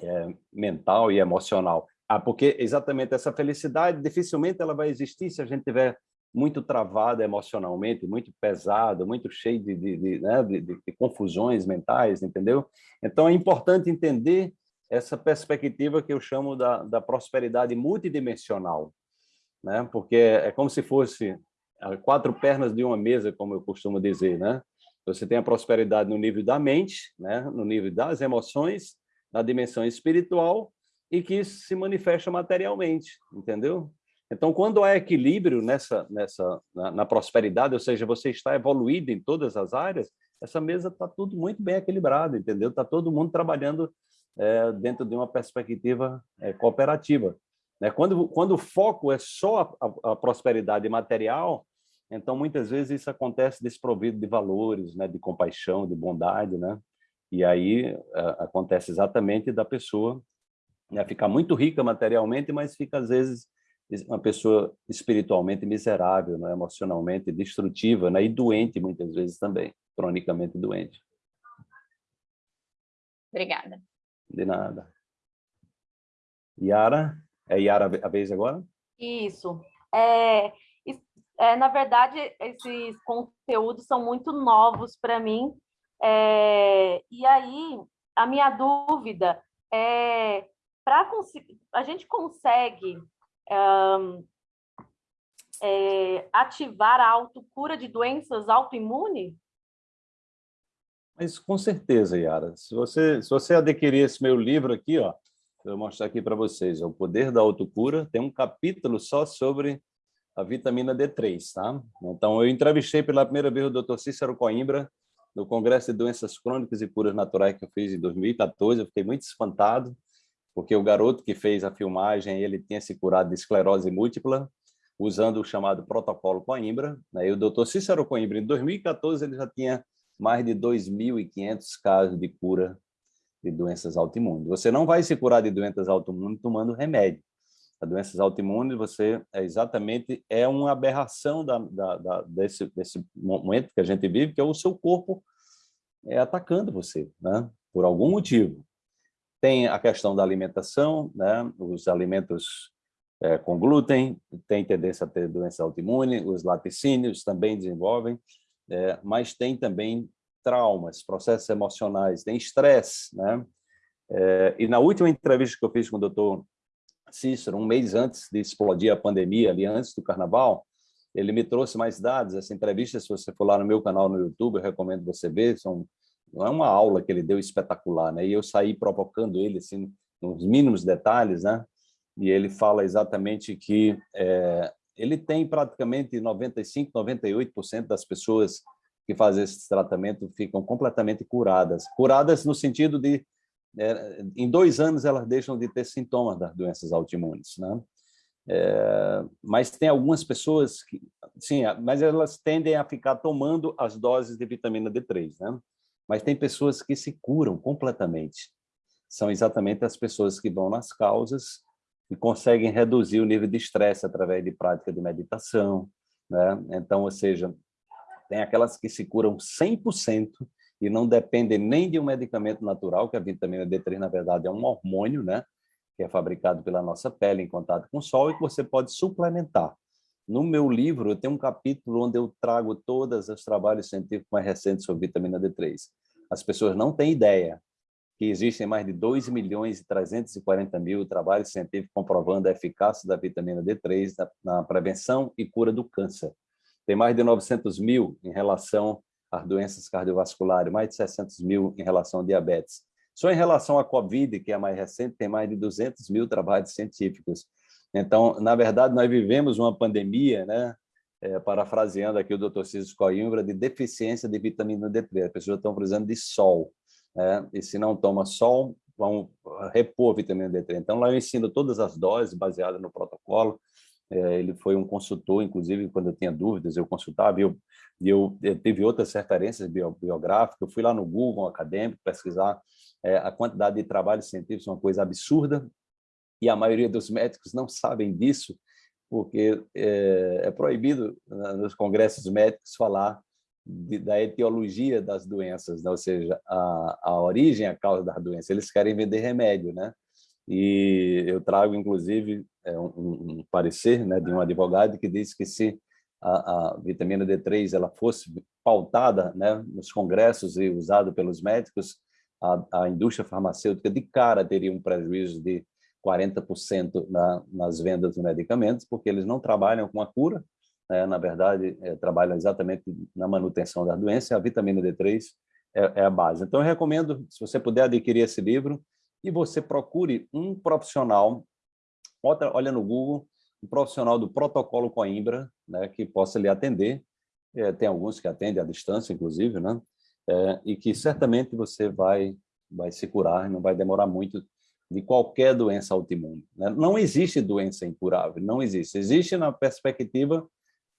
é, mental e emocional. Ah, porque exatamente essa felicidade dificilmente ela vai existir se a gente tiver muito travado emocionalmente, muito pesado, muito cheio de, de, de, né, de, de confusões mentais, entendeu? Então é importante entender essa perspectiva que eu chamo da, da prosperidade multidimensional, né? porque é como se fosse quatro pernas de uma mesa, como eu costumo dizer. Né? Você tem a prosperidade no nível da mente, né? no nível das emoções, na dimensão espiritual e que isso se manifesta materialmente, entendeu? Então, quando há equilíbrio nessa, nessa, na, na prosperidade, ou seja, você está evoluído em todas as áreas, essa mesa está tudo muito bem equilibrado, entendeu? Está todo mundo trabalhando é, dentro de uma perspectiva é, cooperativa. Né? Quando, quando o foco é só a, a, a, prosperidade material, então muitas vezes isso acontece desprovido de valores, né? de compaixão, de bondade, né? E aí acontece exatamente da pessoa né, ficar muito rica materialmente, mas fica às vezes uma pessoa espiritualmente miserável, né? emocionalmente destrutiva né? e doente muitas vezes também, cronicamente doente. Obrigada. De nada. Yara? É Yara a vez agora? Isso. É, é, na verdade, esses conteúdos são muito novos para mim. É, e aí, a minha dúvida é, para a gente consegue um, é, ativar a autocura de doenças autoimunes? Mas com certeza, Yara. Se você, se você adquirir esse meu livro aqui, ó, eu vou mostrar aqui para vocês, é o Poder da Autocura, tem um capítulo só sobre a vitamina D3, tá? Então, eu entrevistei pela primeira vez o Dr. Cícero Coimbra, no Congresso de Doenças Crônicas e Curas Naturais que eu fiz em 2014, eu fiquei muito espantado, porque o garoto que fez a filmagem, ele tinha se curado de esclerose múltipla, usando o chamado protocolo Coimbra, né? e o Dr. Cícero Coimbra, em 2014, ele já tinha mais de 2.500 casos de cura de doenças autoimunes. Você não vai se curar de doenças autoimunes tomando remédio as doenças autoimunes, você é exatamente é uma aberração da, da, da, desse, desse momento que a gente vive, que é o seu corpo é, atacando você, né? por algum motivo. Tem a questão da alimentação, né? os alimentos é, com glúten, tem tendência a ter doença autoimune, os laticínios também desenvolvem, é, mas tem também traumas, processos emocionais, tem estresse. Né? É, e na última entrevista que eu fiz com o doutor Cícero, um mês antes de explodir a pandemia, ali antes do carnaval, ele me trouxe mais dados. Essa entrevista, se você for lá no meu canal no YouTube, eu recomendo você ver. São, é uma aula que ele deu espetacular, né? E eu saí provocando ele, assim, nos mínimos detalhes, né? E ele fala exatamente que é, ele tem praticamente 95, 98% das pessoas que fazem esse tratamento ficam completamente curadas. Curadas no sentido de em dois anos elas deixam de ter sintomas das doenças autoimunes, né? É, mas tem algumas pessoas que, sim, mas elas tendem a ficar tomando as doses de vitamina D3, né? Mas tem pessoas que se curam completamente. São exatamente as pessoas que vão nas causas e conseguem reduzir o nível de estresse através de prática de meditação, né? Então, ou seja, tem aquelas que se curam 100% e não dependem nem de um medicamento natural, que a vitamina D3, na verdade, é um hormônio, né? que é fabricado pela nossa pele em contato com o sol e que você pode suplementar. No meu livro, eu tenho um capítulo onde eu trago todos os trabalhos científicos mais recentes sobre vitamina D3. As pessoas não têm ideia que existem mais de 2 milhões e 340 mil trabalhos científicos comprovando a eficácia da vitamina D3 na, na prevenção e cura do câncer. Tem mais de 900 mil em relação as doenças cardiovasculares, mais de 600 mil em relação ao diabetes. Só em relação à Covid, que é a mais recente, tem mais de 200 mil trabalhos científicos. Então, na verdade, nós vivemos uma pandemia, né? É, parafraseando aqui o Dr. Cícero Coimbra, de deficiência de vitamina D3. As pessoas estão precisando de sol, né? e se não toma sol, vão repor a vitamina D3. Então, lá eu ensino todas as doses baseadas no protocolo, é, ele foi um consultor, inclusive, quando eu tinha dúvidas, eu consultava, e eu, eu, eu teve outras referências biográficas, eu fui lá no Google acadêmico pesquisar é, a quantidade de trabalhos científicos, uma coisa absurda, e a maioria dos médicos não sabem disso, porque é, é proibido nos congressos médicos falar de, da etiologia das doenças, né? ou seja, a, a origem, a causa das doenças. Eles querem vender remédio, né? E eu trago, inclusive, é, um, um parecer né, de um advogado que diz que se a, a, vitamina D3 ela fosse pautada né, nos congressos e usada pelos médicos, a, a, indústria farmacêutica de cara teria um prejuízo de 40% na, nas vendas de medicamentos, porque eles não trabalham com a cura, né, na verdade, é, trabalham exatamente na manutenção da doença, a vitamina D3 é, é a base. Então, eu recomendo, se você puder adquirir esse livro, e você procure um profissional, olha no Google, um profissional do protocolo Coimbra, né, que possa lhe atender, é, tem alguns que atendem à distância, inclusive, né, é, e que certamente você vai, vai se curar, não vai demorar muito de qualquer doença autoimune. Né? Não existe doença incurável, não existe. Existe na perspectiva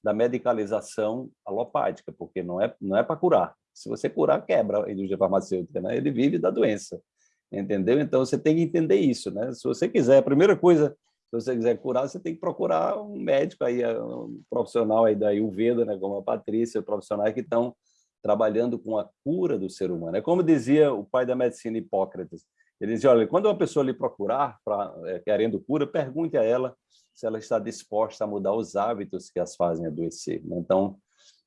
da medicalização alopática, porque não é, não é para curar. Se você curar, quebra a indústria farmacêutica, né? ele vive da doença entendeu? Então, você tem que entender isso, né? Se você quiser, a primeira coisa Se você quiser curar, você tem que procurar um médico aí, um profissional aí da Ayurveda, né, como a Patrícia, profissionais que estão trabalhando com a cura do ser humano. É como dizia o pai da medicina Hipócrates. Ele dizia, olha, quando uma pessoa lhe procurar, pra, é, querendo cura, pergunte a ela se ela está disposta a mudar os hábitos que as fazem adoecer. Né? Então,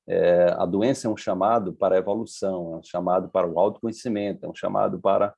é, a doença é um chamado para a evolução, é um chamado para o autoconhecimento, é um chamado para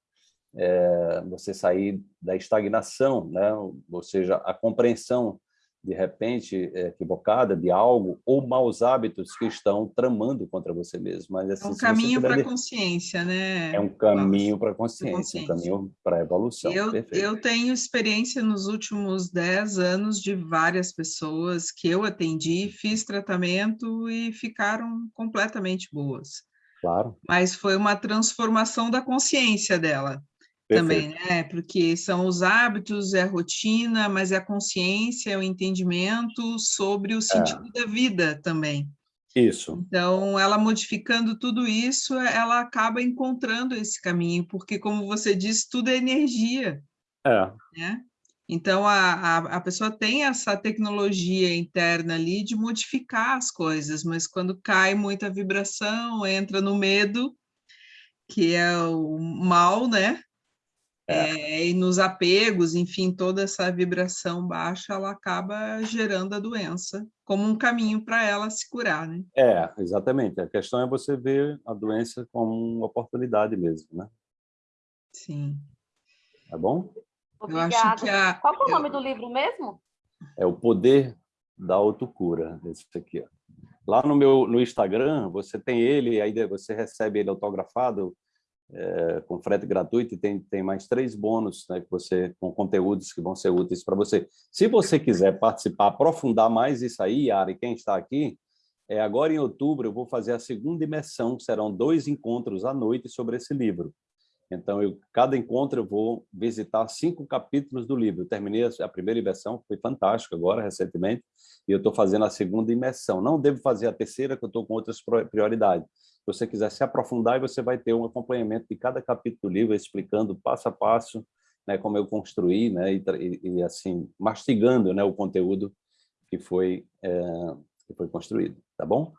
é, você sair da estagnação, né? ou seja, a compreensão de repente equivocada de algo ou maus hábitos que estão tramando contra você mesmo. Mas, assim, é um caminho para a consciência, né? É um caminho para a consciência, um caminho para a evolução. Eu, eu tenho experiência nos últimos 10 anos de várias pessoas que eu atendi, fiz tratamento e ficaram completamente boas. Claro. Mas foi uma transformação da consciência dela. Perfeito. também, né? Porque são os hábitos, é a rotina, mas é a consciência, é o entendimento sobre o sentido é. da vida também. Isso. Então, ela modificando tudo isso, ela acaba encontrando esse caminho, porque, como você disse, tudo é energia. É. Né? Então, a, a, a, pessoa tem essa tecnologia interna ali de modificar as coisas, mas quando cai muita vibração, entra no medo, que é o mal, né? É. e nos apegos, enfim, toda essa vibração baixa, ela acaba gerando a doença como um caminho para ela se curar, né? É, exatamente. A questão é você ver a doença como uma oportunidade mesmo, né? Sim. Tá bom? Obrigada. Eu acho que a... Qual é o nome do livro mesmo? É O Poder da Autocura, esse aqui. Ó. Lá no meu no Instagram, você tem ele, aí você recebe ele autografado, é, com frete gratuito e tem, tem mais três bônus né, que você, com conteúdos que vão ser úteis para você. Se você quiser participar, aprofundar mais isso aí, Ari, quem está aqui, é, agora em outubro eu vou fazer a segunda imersão, serão dois encontros à noite sobre esse livro. Então, eu, cada encontro eu vou visitar cinco capítulos do livro. Eu terminei a primeira imersão, foi fantástico agora, recentemente, e eu estou fazendo a segunda imersão. Não devo fazer a terceira, que eu estou com outras prioridades você quiser se aprofundar, você vai ter um acompanhamento de cada capítulo do livro, explicando passo a passo né, como eu construí, né, e, e, assim, mastigando né, o conteúdo que foi, é, que foi construído, tá bom?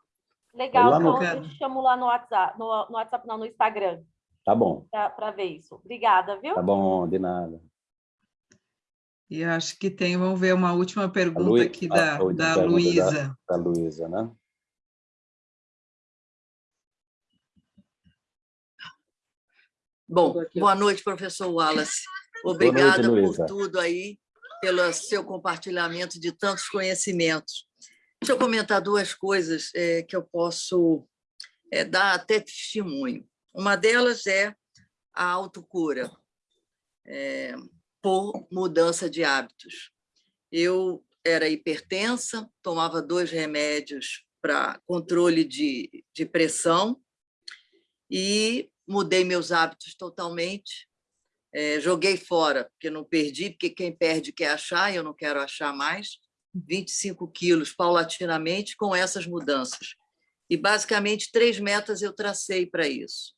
Legal, então no... eu te chamo lá no WhatsApp, no, no WhatsApp não, no Instagram. Tá bom. Para ver isso. Obrigada, viu? Tá bom, de nada. E acho que tem, vamos ver uma última pergunta Lu... aqui da, da Luísa. Da, da Luísa, né? Bom, boa noite, professor Wallace. (laughs) Obrigada noite, por tudo aí, pelo seu compartilhamento de tantos conhecimentos. Deixa eu comentar duas coisas é, que eu posso é, dar até testemunho. Uma delas é a autocura, é, por mudança de hábitos. Eu era hipertensa, tomava dois remédios para controle de, de pressão e mudei meus hábitos totalmente, é, joguei fora, porque não perdi, porque quem perde quer achar, e eu não quero achar mais, 25 quilos paulatinamente com essas mudanças. E, basicamente, três metas eu tracei para isso.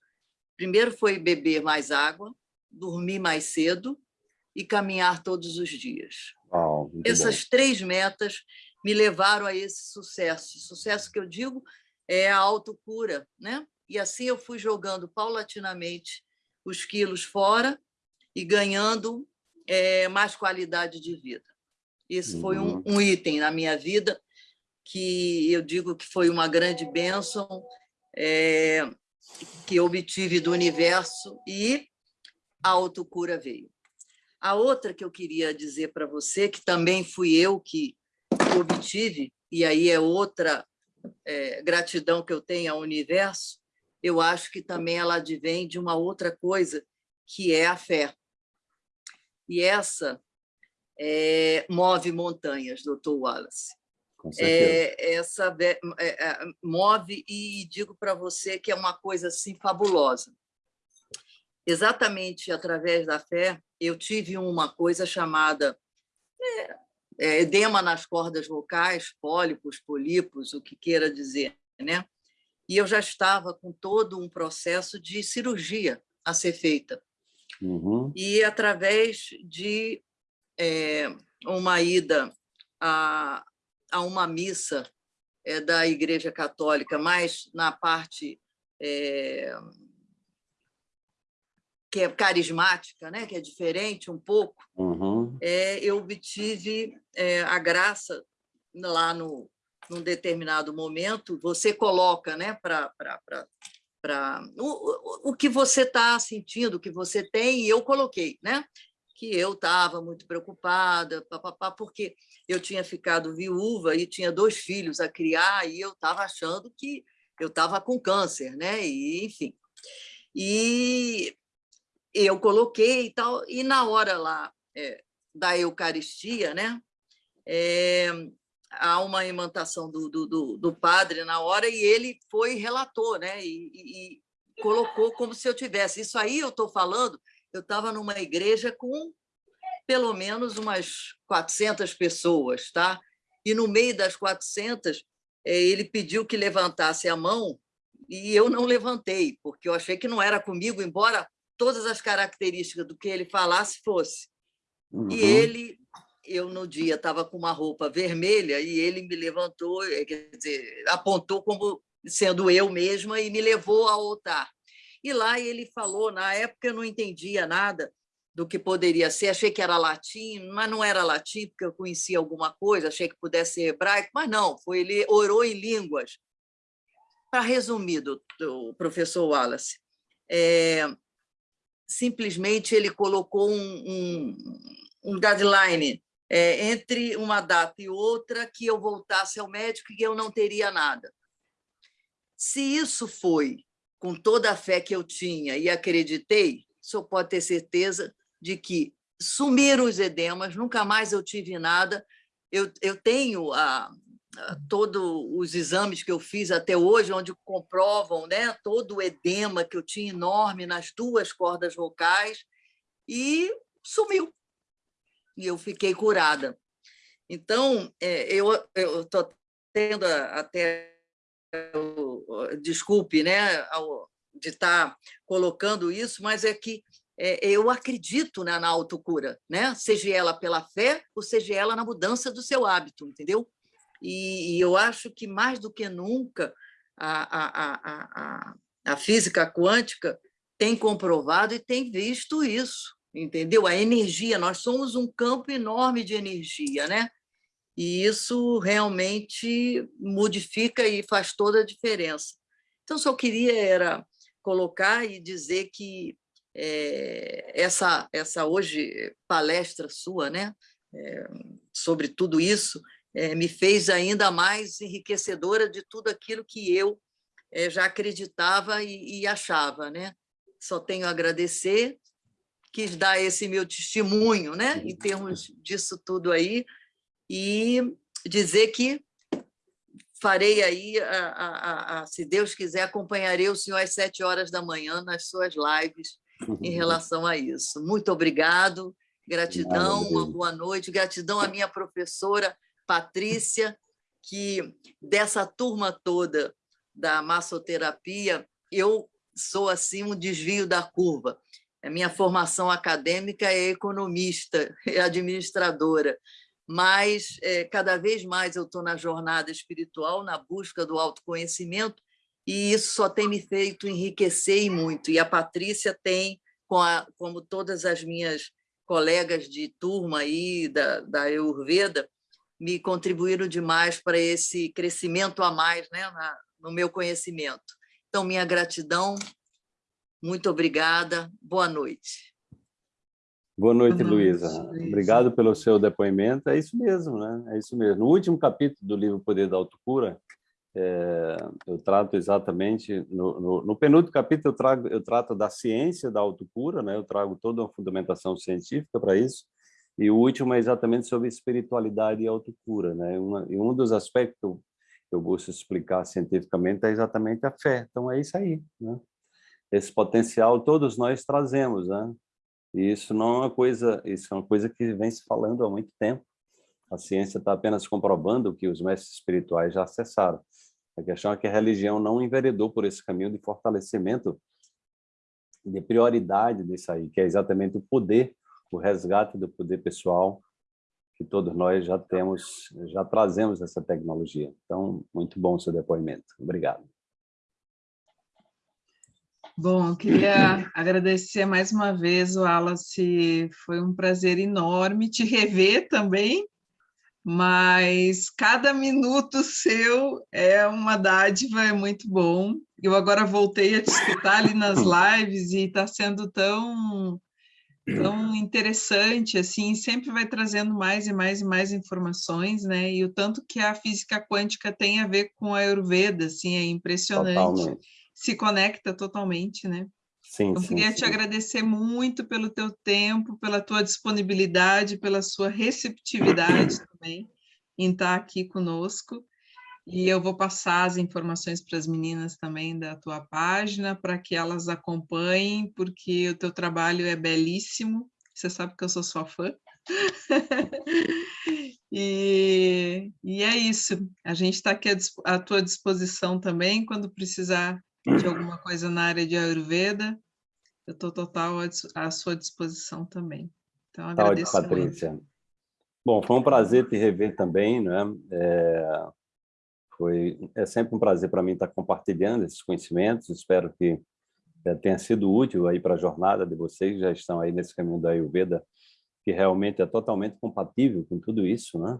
Primeiro foi beber mais água, dormir mais cedo e caminhar todos os dias. Essas bom. três metas me levaram a esse sucesso. Sucesso que eu digo é a autocura, né? E assim eu fui jogando paulatinamente os quilos fora e ganhando é, mais qualidade de vida. Esse foi um, uhum. um, item na minha vida que eu digo que foi uma grande bênção é, que obtive do universo e a autocura veio. A outra que eu queria dizer para você, que também fui eu que obtive, e aí é outra é, gratidão que eu tenho ao universo, eu acho que também ela advém de uma outra coisa, que é a fé. E essa é, move montanhas, doutor Wallace. É, essa é, é, move e digo para você que é uma coisa assim fabulosa. Exatamente através da fé, eu tive uma coisa chamada é, é, edema nas cordas vocais, pólipos, polipos, o que queira dizer, né? E eu já estava com todo um processo de cirurgia a ser feita. Uhum. E através de é, uma ida a, a uma missa é, da Igreja Católica, mais na parte é, que é carismática, né? que é diferente um pouco, uhum. é, eu obtive é, a graça lá no, num determinado momento, você coloca né, para o, o, o que você está sentindo, o que você tem, e eu coloquei, né? que eu estava muito preocupada, papapá, porque eu tinha ficado viúva e tinha dois filhos a criar, e eu estava achando que eu estava com câncer, né? E, enfim. E eu coloquei e tal, e na hora lá é, da Eucaristia, né? É, há uma imantação do, do, do, padre na hora e ele foi relator, né? E, e, e colocou como se eu tivesse. Isso aí eu estou falando, eu estava numa igreja com pelo menos umas 400 pessoas, tá? E no meio das 400, é, ele pediu que levantasse a mão e eu não levantei, porque eu achei que não era comigo, embora todas as características do que ele falasse fosse. Uhum. E ele, eu no dia estava com uma roupa vermelha e ele me levantou, é, quer dizer, apontou como sendo eu mesma e me levou ao altar. E lá ele falou, na época eu não entendia nada, do que poderia ser. Achei que era latim, mas não era latim, porque eu conhecia alguma coisa, achei que pudesse ser hebraico, mas não, foi ele orou em línguas. Para resumir, do, do professor Wallace, é, simplesmente ele colocou um, um, um deadline é, entre uma data e outra que eu voltasse ao médico e eu não teria nada. Se isso foi com toda a fé que eu tinha e acreditei, senhor pode ter certeza de que sumiram os edemas, nunca mais eu tive nada. Eu, eu tenho a, a, todos os exames que eu fiz até hoje, onde comprovam né, todo o edema que eu tinha enorme nas duas cordas vocais, e sumiu. E eu fiquei curada. Então, é, eu estou tendo até desculpe né, de estar tá colocando isso, mas é que é, eu acredito né, na autocura, né? seja ela pela fé ou seja ela na mudança do seu hábito, entendeu? E, e eu acho que, mais do que nunca, a, a, a, a, física quântica tem comprovado e tem visto isso, entendeu? A energia, nós somos um campo enorme de energia, né? E isso realmente modifica e faz toda a diferença. Então, só queria era colocar e dizer que é, essa, essa hoje palestra sua né, é, sobre tudo isso é, me fez ainda mais enriquecedora de tudo aquilo que eu já acreditava e, e achava. Né? Só tenho a agradecer, quis dar esse meu testemunho né, em termos disso tudo aí e dizer que farei aí, a, a, a, se Deus quiser, acompanharei o senhor às sete horas da manhã nas suas lives em relação a isso. Muito obrigado, gratidão, uma boa noite, gratidão à minha professora Patrícia, que dessa turma toda da massoterapia, eu sou assim um desvio da curva. A minha formação acadêmica é economista, é (laughs) administradora, mas é, cada vez mais eu estou na jornada espiritual, na busca do autoconhecimento, e isso só tem me feito enriquecer e muito. E a Patrícia tem, com a, como todas as minhas colegas de turma aí da, da Ayurveda, me contribuíram demais para esse crescimento a mais né, na, no meu conhecimento. Então, minha gratidão, muito obrigada, boa noite. Boa noite, Luísa. Obrigado pelo seu depoimento. É isso mesmo, né? É isso mesmo. No último capítulo do livro Poder da Autocura, é, eu trato exatamente, no, no, no, penúltimo capítulo eu, trago, eu trato da ciência da autocura, né? eu trago toda uma fundamentação científica para isso, e o último é exatamente sobre espiritualidade e autocura. Né? Uma, e um dos aspectos que eu busco explicar cientificamente é exatamente a fé. Então é isso aí. Né? Esse potencial todos nós trazemos. Né? E isso não é uma coisa, isso é uma coisa que vem se falando há muito tempo. A ciência está apenas comprovando o que os mestres espirituais já acessaram. A questão é que a religião não enveredou por esse caminho de fortalecimento, de prioridade disso aí, que é exatamente o poder, o resgate do poder pessoal, que todos nós já temos, já trazemos essa tecnologia. Então, muito bom seu depoimento. Obrigado. Bom, eu queria agradecer mais uma vez, Wallace, foi um prazer enorme te rever também, mas cada minuto seu é uma dádiva, é muito bom. Eu agora voltei a te escutar ali nas (laughs) lives e está sendo tão tão interessante, assim, sempre vai trazendo mais e mais e mais informações, né? E o tanto que a física quântica tem a ver com a Ayurveda, assim, é impressionante. Totalmente. Se conecta totalmente, né? Sim, Eu sim, queria sim. te agradecer muito pelo teu tempo, pela tua disponibilidade, pela sua receptividade (clears throat) também em estar aqui conosco. E eu vou passar as informações para as meninas também da tua página, para que elas acompanhem, porque o teu trabalho é belíssimo. Você sabe que eu sou sua fã. (laughs) e, e, é isso. A gente está aqui à, à tua disposição também, quando precisar de alguma coisa na área de Ayurveda, eu estou total à, sua disposição também. Então, tá agradeço tá, Patrícia. Muito. Bom, foi um prazer te rever também, né? É foi, é sempre um prazer para mim estar compartilhando esses conhecimentos. Espero que é, tenha sido útil aí para a jornada de vocês já estão aí nesse caminho da Ayurveda, que realmente é totalmente compatível com tudo isso, né?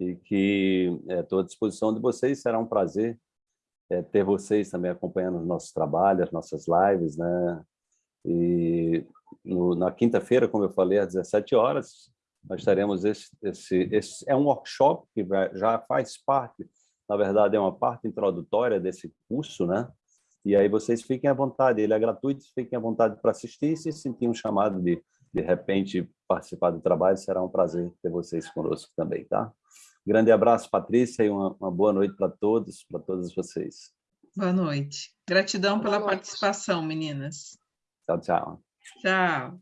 E que estou é, à disposição de vocês. Será um prazer é, ter vocês também acompanhando os nossos trabalhos, as nossas lives, né? E no, na quinta-feira, como eu falei, às 17 horas, nós teremos esse, esse, esse é um workshop que vai, já faz parte na verdade, é uma parte introdutória desse curso, né? E aí vocês fiquem à vontade, ele é gratuito, fiquem à vontade para assistir, se sentir um chamado de, de repente, participar do trabalho, será um prazer ter vocês conosco também, tá? Grande abraço, Patrícia, e uma, uma boa noite para todos, para todas vocês. Boa noite. Gratidão boa pela noite. participação, meninas. Tchau, tchau. Tchau.